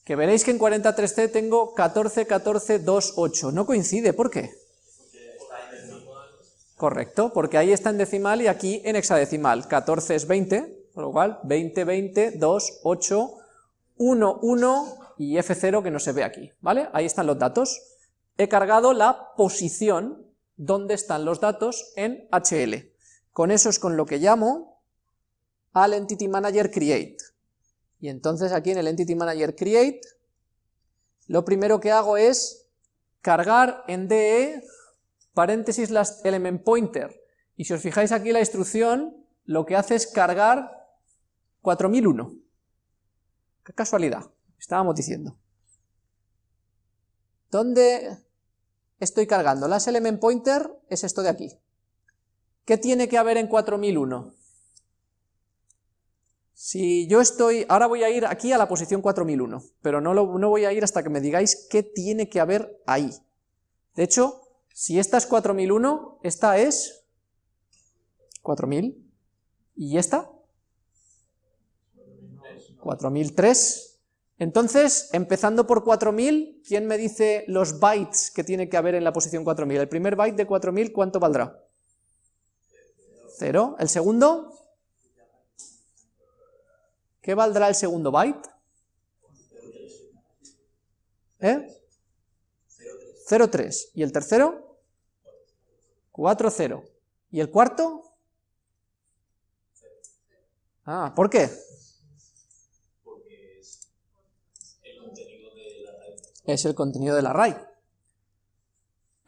Que veréis que en 43C tengo 14, 14, 2, 8. No coincide, ¿por qué? Correcto, porque ahí está en decimal y aquí en hexadecimal. 14 es 20, por lo cual 20, 20, 2, 8, 1, 1 y F0 que no se ve aquí, ¿vale? Ahí están los datos. He cargado la posición donde están los datos en HL. Con eso es con lo que llamo al Entity Manager Create. Y entonces aquí en el Entity Manager Create, lo primero que hago es cargar en DE paréntesis las element pointer. Y si os fijáis aquí la instrucción, lo que hace es cargar 4001. Qué casualidad, estábamos diciendo. ¿Dónde estoy cargando? Las element pointer es esto de aquí. ¿Qué tiene que haber en 4001? Si yo estoy, ahora voy a ir aquí a la posición 4001, pero no, no voy a ir hasta que me digáis qué tiene que haber ahí. De hecho, si esta es 4001, esta es 4000, y esta 4003. Entonces, empezando por 4000, ¿quién me dice los bytes que tiene que haber en la posición 4000? El primer byte de 4000, ¿cuánto valdrá? Cero. ¿El segundo? ¿Qué valdrá el segundo byte? ¿Eh? 0,3. ¿Y el tercero? 4,0. ¿Y el cuarto? Ah, ¿por qué? Es el contenido del array.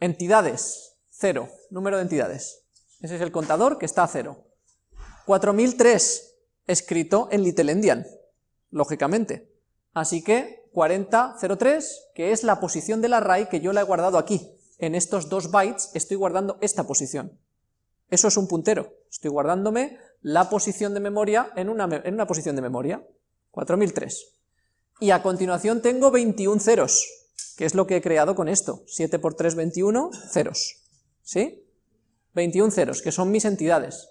Entidades, 0, número de entidades. Ese es el contador que está a 0. 4003, escrito en Little Endian, lógicamente. Así que 4003, que es la posición del array que yo la he guardado aquí. En estos dos bytes estoy guardando esta posición. Eso es un puntero. Estoy guardándome la posición de memoria en una, en una posición de memoria. 4003. Y a continuación tengo 21 ceros, que es lo que he creado con esto. 7 por 3, 21, ceros. ¿Sí? 21 ceros, que son mis entidades.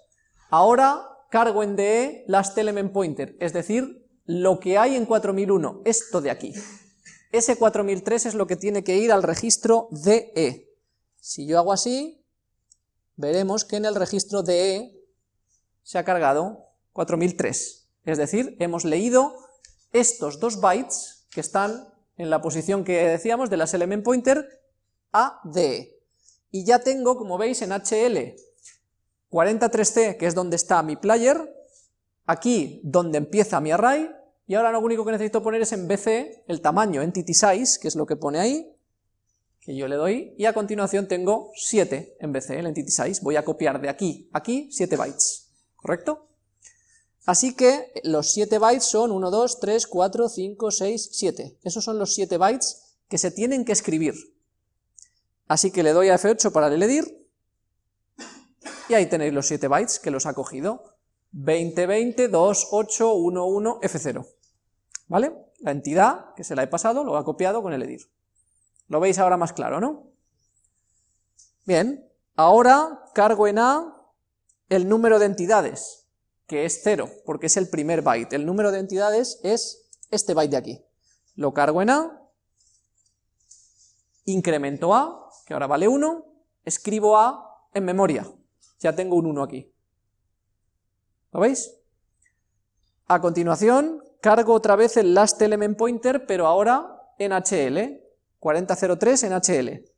Ahora cargo en DE last element pointer, es decir, lo que hay en 4001, esto de aquí. Ese 4003 es lo que tiene que ir al registro DE. Si yo hago así, veremos que en el registro DE se ha cargado 4003. Es decir, hemos leído estos dos bytes que están en la posición que decíamos de las element pointer a D. Y ya tengo, como veis, en HL 43C, que es donde está mi player, aquí donde empieza mi array, y ahora lo único que necesito poner es en BC el tamaño, entity size, que es lo que pone ahí, que yo le doy, y a continuación tengo 7 en BC, el entity size, voy a copiar de aquí a aquí 7 bytes, ¿correcto? Así que los 7 bytes son 1, 2, 3, 4, 5, 6, 7. Esos son los 7 bytes que se tienen que escribir. Así que le doy a F8 para ledir, y ahí tenéis los 7 bytes que los ha cogido. 20, 20, 2, 8, 1, 1, F0. ¿Vale? La entidad que se la he pasado lo ha copiado con el edir. Lo veis ahora más claro, ¿no? Bien, ahora cargo en A el número de entidades, que es 0, porque es el primer byte. El número de entidades es este byte de aquí. Lo cargo en A, incremento A, que ahora vale 1, escribo A en memoria. Ya tengo un 1 aquí. ¿Lo veis? A continuación, cargo otra vez el last element pointer, pero ahora en HL, 4003 en HL.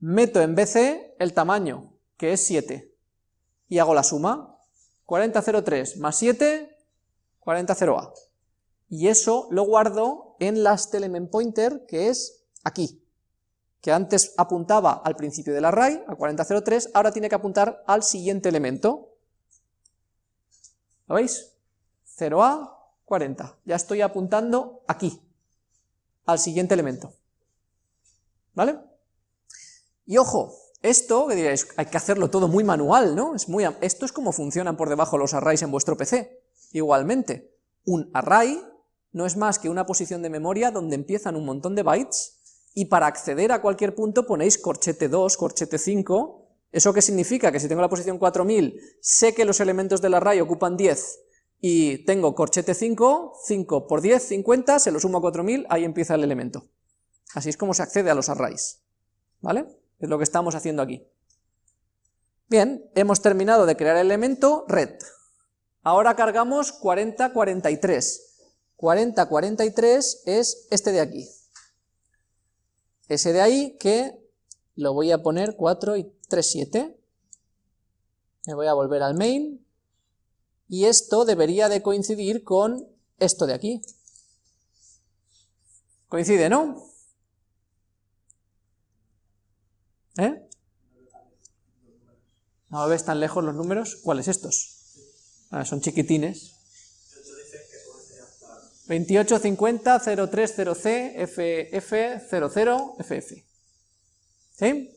Meto en BC el tamaño, que es 7, y hago la suma. 4003 más 7, 400A. Y eso lo guardo en last element pointer, que es aquí, que antes apuntaba al principio del array, a 4003, ahora tiene que apuntar al siguiente elemento. ¿Lo veis? 0A, 40. Ya estoy apuntando aquí, al siguiente elemento. ¿Vale? Y ojo, esto, que diréis, hay que hacerlo todo muy manual, ¿no? Es muy, esto es como funcionan por debajo los arrays en vuestro PC. Igualmente, un array no es más que una posición de memoria donde empiezan un montón de bytes, y para acceder a cualquier punto ponéis corchete 2, corchete 5, ¿eso qué significa? Que si tengo la posición 4000, sé que los elementos del array ocupan 10, y tengo corchete 5, 5 por 10, 50, se lo sumo a 4000, ahí empieza el elemento. Así es como se accede a los arrays, ¿vale? Es lo que estamos haciendo aquí. Bien, hemos terminado de crear el elemento red. Ahora cargamos 4043. 4043 es este de aquí. Ese de ahí que lo voy a poner 4 y 3, 7. Me voy a volver al main y esto debería de coincidir con esto de aquí. Coincide, ¿no? ¿Eh? ¿No ves tan lejos los números? ¿Cuáles estos? Ah, son chiquitines. 2850 030C FF00 FF. ¿Sí?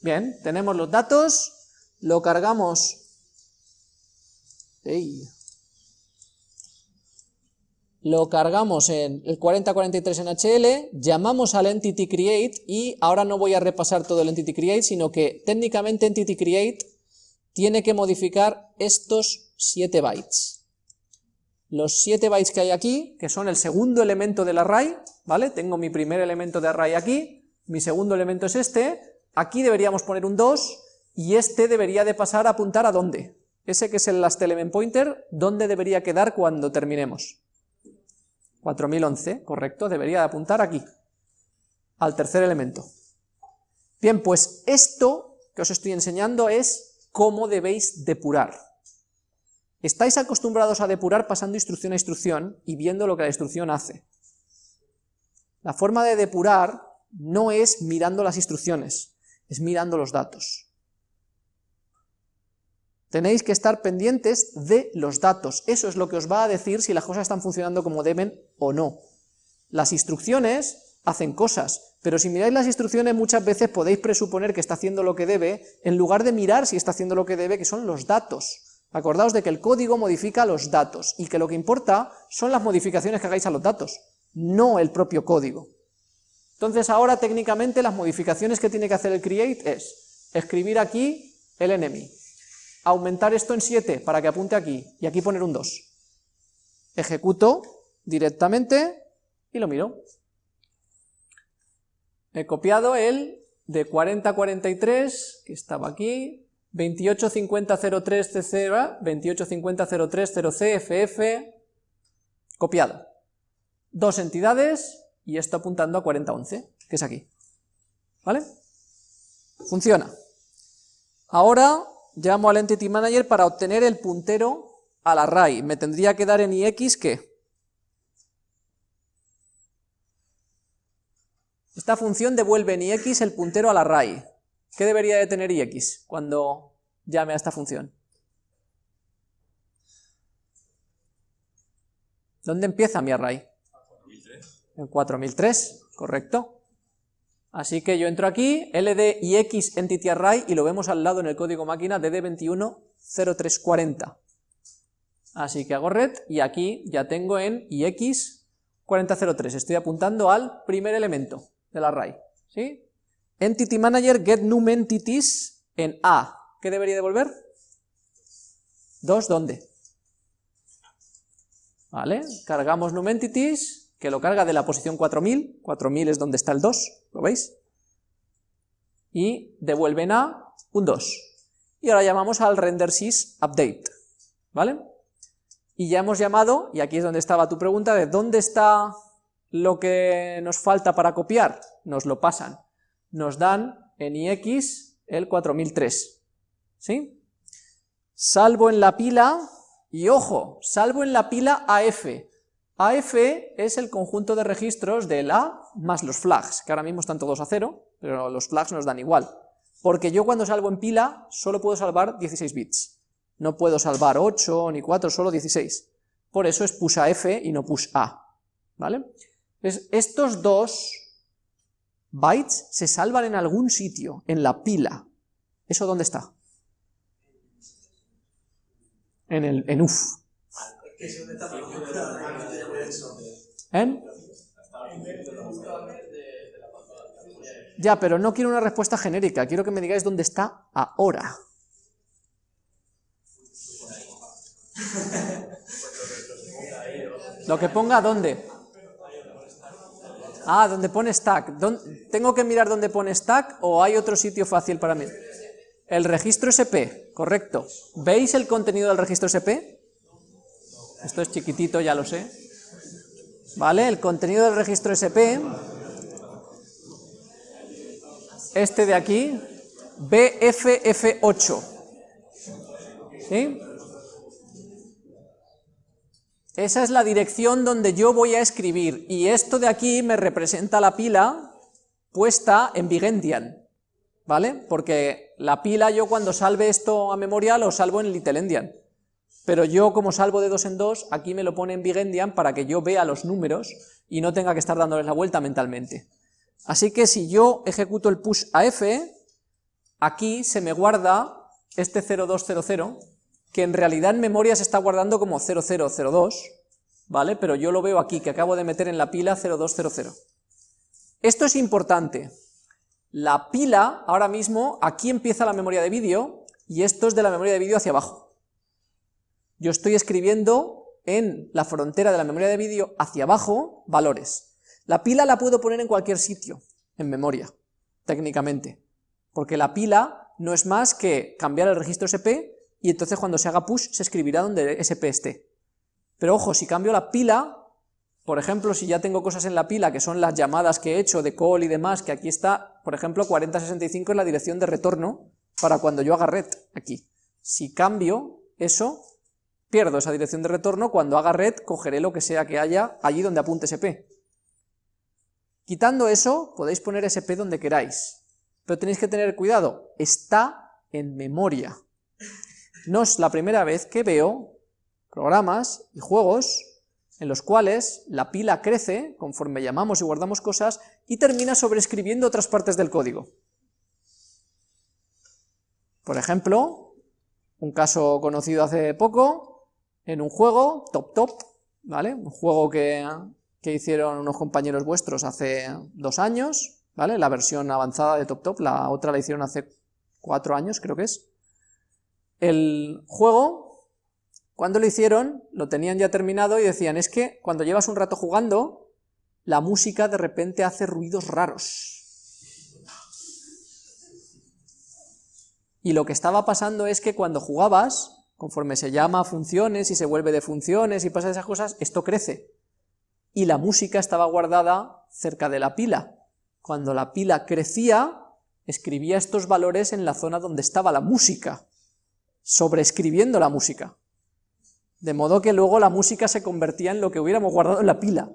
Bien, tenemos los datos, lo cargamos lo cargamos en el 4043 en HL, llamamos al entity create y ahora no voy a repasar todo el entity create, sino que técnicamente entity create tiene que modificar estos 7 bytes. Los 7 bytes que hay aquí, que son el segundo elemento del array, ¿vale? Tengo mi primer elemento de array aquí, mi segundo elemento es este, aquí deberíamos poner un 2, y este debería de pasar a apuntar a dónde, ese que es el last element pointer, ¿dónde debería quedar cuando terminemos? 4011, correcto, debería de apuntar aquí, al tercer elemento. Bien, pues esto que os estoy enseñando es cómo debéis depurar. Estáis acostumbrados a depurar pasando instrucción a instrucción y viendo lo que la instrucción hace. La forma de depurar no es mirando las instrucciones, es mirando los datos. Tenéis que estar pendientes de los datos, eso es lo que os va a decir si las cosas están funcionando como deben o no. Las instrucciones hacen cosas, pero si miráis las instrucciones muchas veces podéis presuponer que está haciendo lo que debe, en lugar de mirar si está haciendo lo que debe, que son los datos. Acordaos de que el código modifica los datos, y que lo que importa son las modificaciones que hagáis a los datos, no el propio código. Entonces ahora técnicamente las modificaciones que tiene que hacer el create es escribir aquí el enemy, aumentar esto en 7 para que apunte aquí, y aquí poner un 2. Ejecuto directamente y lo miro. He copiado el de 4043, que estaba aquí, 285003C0, 285003 copiado. Dos entidades, y esto apuntando a 4011, que es aquí. ¿Vale? Funciona. Ahora llamo al Entity Manager para obtener el puntero al array. Me tendría que dar en ix que... Esta función devuelve en ix el puntero al array. ¿Qué debería de tener ix cuando llame a esta función? ¿Dónde empieza mi array? En 4003, correcto. Así que yo entro aquí, ld y x entity array, y lo vemos al lado en el código máquina dd210340. Así que hago red, y aquí ya tengo en ix 4003, estoy apuntando al primer elemento del array, ¿sí? Entity manager get num entities en A, ¿qué debería devolver? 2, ¿dónde? ¿Vale? Cargamos num entities, que lo carga de la posición 4000, 4000 es donde está el 2, ¿lo veis? Y devuelven a un 2. Y ahora llamamos al render sys update, ¿vale? Y ya hemos llamado, y aquí es donde estaba tu pregunta, de dónde está lo que nos falta para copiar, nos lo pasan. Nos dan en ix el 4003, ¿sí? Salvo en la pila, y ojo, salvo en la pila AF. AF es el conjunto de registros del A más los flags, que ahora mismo están todos a cero, pero los flags nos dan igual. Porque yo cuando salvo en pila solo puedo salvar 16 bits. No puedo salvar 8 ni 4, solo 16. Por eso es push AF y no push A. ¿Vale? estos dos bytes se salvan en algún sitio, en la pila. ¿Eso dónde está? En el en UF. ¿En? Ya, pero no quiero una respuesta genérica, quiero que me digáis dónde está ahora. Lo que ponga dónde. Ah, donde pone stack. ¿Tengo que mirar dónde pone stack o hay otro sitio fácil para mí? El registro SP, correcto. ¿Veis el contenido del registro SP? Esto es chiquitito, ya lo sé. ¿Vale? El contenido del registro SP, este de aquí, BFF8. ¿Sí? Esa es la dirección donde yo voy a escribir, y esto de aquí me representa la pila puesta en Big Endian, ¿vale? Porque la pila yo cuando salve esto a memoria lo salvo en Little Endian, pero yo como salvo de dos en dos, aquí me lo pone en Big Endian para que yo vea los números y no tenga que estar dándoles la vuelta mentalmente. Así que si yo ejecuto el push a F, aquí se me guarda este 0200, que en realidad en memoria se está guardando como 0002, ¿vale? Pero yo lo veo aquí, que acabo de meter en la pila 0200. Esto es importante. La pila, ahora mismo, aquí empieza la memoria de vídeo, y esto es de la memoria de vídeo hacia abajo. Yo estoy escribiendo en la frontera de la memoria de vídeo hacia abajo valores. La pila la puedo poner en cualquier sitio, en memoria, técnicamente, porque la pila no es más que cambiar el registro SP y entonces cuando se haga push se escribirá donde SP esté. Pero ojo, si cambio la pila, por ejemplo, si ya tengo cosas en la pila que son las llamadas que he hecho de call y demás, que aquí está, por ejemplo, 4065 es la dirección de retorno para cuando yo haga red, aquí. Si cambio eso, pierdo esa dirección de retorno, cuando haga red cogeré lo que sea que haya allí donde apunte SP. Quitando eso, podéis poner SP donde queráis, pero tenéis que tener cuidado, está en memoria. No es la primera vez que veo programas y juegos en los cuales la pila crece conforme llamamos y guardamos cosas y termina sobreescribiendo otras partes del código. Por ejemplo, un caso conocido hace poco, en un juego, Top Top, ¿vale? Un juego que, que hicieron unos compañeros vuestros hace dos años, ¿vale? La versión avanzada de Top Top, la otra la hicieron hace cuatro años, creo que es. El juego, cuando lo hicieron, lo tenían ya terminado y decían, es que cuando llevas un rato jugando, la música de repente hace ruidos raros. Y lo que estaba pasando es que cuando jugabas, conforme se llama a funciones y se vuelve de funciones y pasa esas cosas, esto crece. Y la música estaba guardada cerca de la pila. Cuando la pila crecía, escribía estos valores en la zona donde estaba la música sobreescribiendo la música. De modo que luego la música se convertía en lo que hubiéramos guardado en la pila.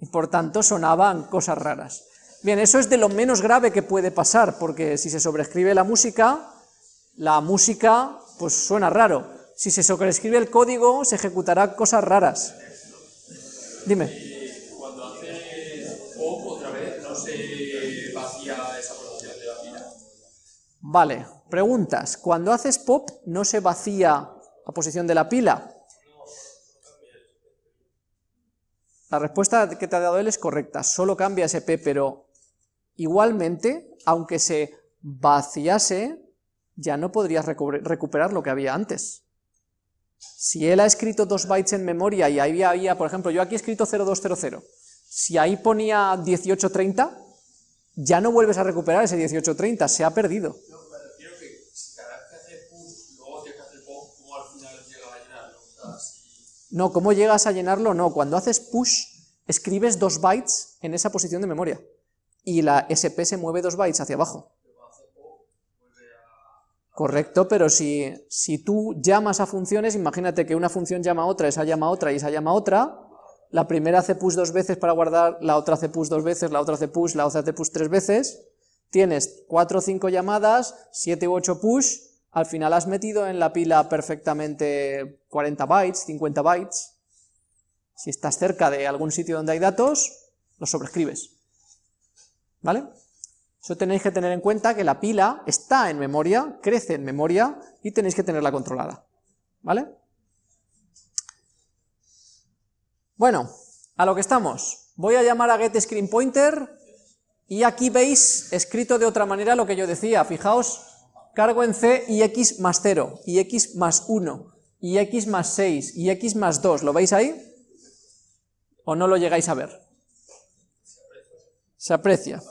Y por tanto sonaban cosas raras. Bien, eso es de lo menos grave que puede pasar, porque si se sobreescribe la música, la música pues suena raro. Si se sobreescribe el código, se ejecutará cosas raras. Dime. Cuando hace pop otra vez, no se vacía esa posición de la pila. Vale, preguntas. Cuando haces pop, ¿no se vacía la posición de la pila? La respuesta que te ha dado él es correcta, solo cambia ese P, pero igualmente, aunque se vaciase, ya no podrías recu- recuperar lo que había antes. Si él ha escrito dos bytes en memoria y ahí había, por ejemplo, yo aquí he escrito 0200, si ahí ponía 1830, ya no vuelves a recuperar ese 1830, se ha perdido. No, me refiero que si cada vez que hace push, luego tienes que hacer pop, ¿cómo al final llega a llenarlo? O sea, si... No, ¿cómo llegas a llenarlo? No, cuando haces push, escribes dos bytes en esa posición de memoria, y la SP se mueve dos bytes hacia abajo. Correcto, pero si, si tú llamas a funciones, imagínate que una función llama a otra, esa llama a otra y esa llama a otra, la primera hace push dos veces para guardar, la otra hace push dos veces, la otra hace push, la otra hace push tres veces, tienes cuatro o cinco llamadas, siete u ocho push, al final has metido en la pila perfectamente 40 bytes, 50 bytes, si estás cerca de algún sitio donde hay datos, los sobrescribes, ¿vale? Eso tenéis que tener en cuenta que la pila está en memoria, crece en memoria y tenéis que tenerla controlada, ¿vale? Bueno, a lo que estamos. Voy a llamar a getScreenPointer y aquí veis escrito de otra manera lo que yo decía. Fijaos, cargo en C y x más 0, y x más 1, y x más 6, y x más 2. ¿Lo veis ahí? ¿O no lo llegáis a ver? Se aprecia.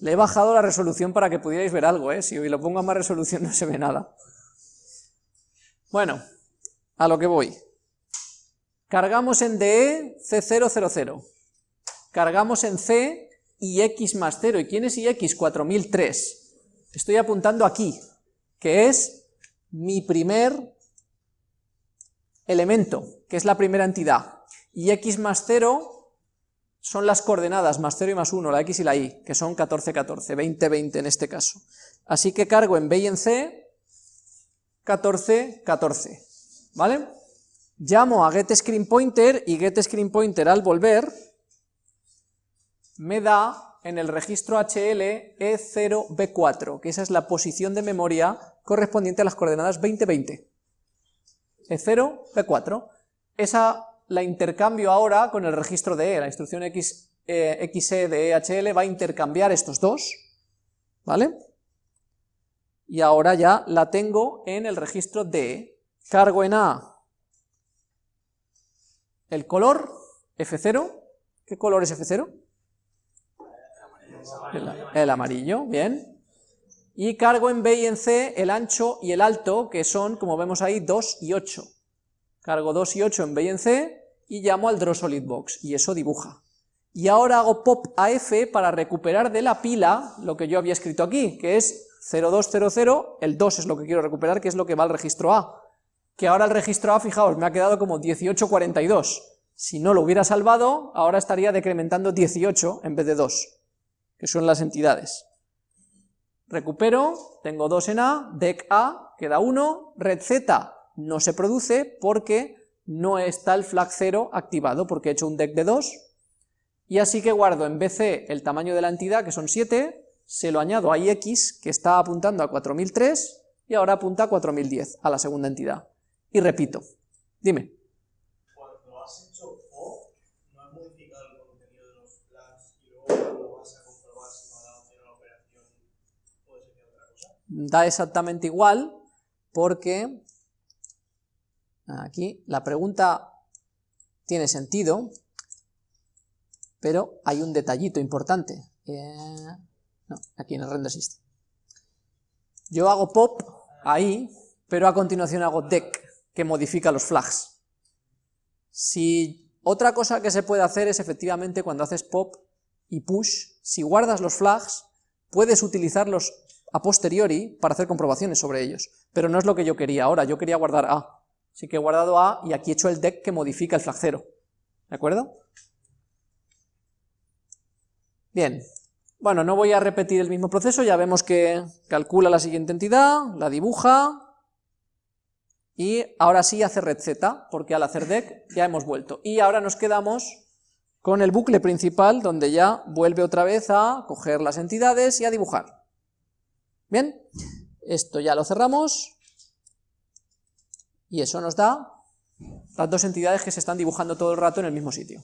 Le he bajado la resolución para que pudierais ver algo, ¿eh? si hoy lo pongo a más resolución no se ve nada. Bueno, a lo que voy. Cargamos en DE C000. Cargamos en C y X más 0. ¿Y quién es IX? 4003. Estoy apuntando aquí, que es mi primer elemento, que es la primera entidad. Y X más 0 son las coordenadas, más 0 y más 1, la X y la Y, que son 14, 14, 20, 20 en este caso. Así que cargo en B y en C 14, 14, ¿vale? Llamo a getScreenPointer y getScreenPointer al volver me da en el registro HL E0B4, que esa es la posición de memoria correspondiente a las coordenadas 20, 20. E0, B4. Esa la intercambio ahora con el registro de E, la instrucción X, eh, XE de EHL va a intercambiar estos dos, ¿vale? Y ahora ya la tengo en el registro de Cargo en A el color, F0, ¿qué color es F0? El, el amarillo, bien. Y cargo en B y en C el ancho y el alto, que son, como vemos ahí, 2 y 8. Cargo 2 y 8 en B y en C, y llamo al drawSolidBox, y eso dibuja. Y ahora hago pop a F para recuperar de la pila lo que yo había escrito aquí, que es 0200, el 2 es lo que quiero recuperar, que es lo que va al registro A. Que ahora el registro A, fijaos, me ha quedado como 1842. Si no lo hubiera salvado, ahora estaría decrementando 18 en vez de 2, que son las entidades. Recupero, tengo 2 en A, dec A, queda 1, red Z no se produce porque no está el flag 0 activado, porque he hecho un dec de 2, y así que guardo en BC el tamaño de la entidad, que son 7, se lo añado a IX, que está apuntando a 4003, y ahora apunta a 4010, a la segunda entidad. Y repito, dime. Cuando has hecho pop, no has modificado el contenido de los flags y luego cuando vas a comprobar si no ha dado cero la operación, puede ser que otra cosa. Da exactamente igual, porque aquí la pregunta tiene sentido, pero hay un detallito importante. Eh, no, aquí en el render. Yo hago pop ahí, pero a continuación hago dec, que modifica los flags. Si otra cosa que se puede hacer es efectivamente cuando haces pop y push, si guardas los flags, puedes utilizarlos a posteriori para hacer comprobaciones sobre ellos, pero no es lo que yo quería ahora, yo quería guardar A. Así que he guardado A y aquí he hecho el deck que modifica el flag 0. ¿De acuerdo? Bien. Bueno, no voy a repetir el mismo proceso, ya vemos que calcula la siguiente entidad, la dibuja, y ahora sí hace red Z, porque al hacer deck ya hemos vuelto. Y ahora nos quedamos con el bucle principal, donde ya vuelve otra vez a coger las entidades y a dibujar. Bien, esto ya lo cerramos. Y eso nos da las dos entidades que se están dibujando todo el rato en el mismo sitio.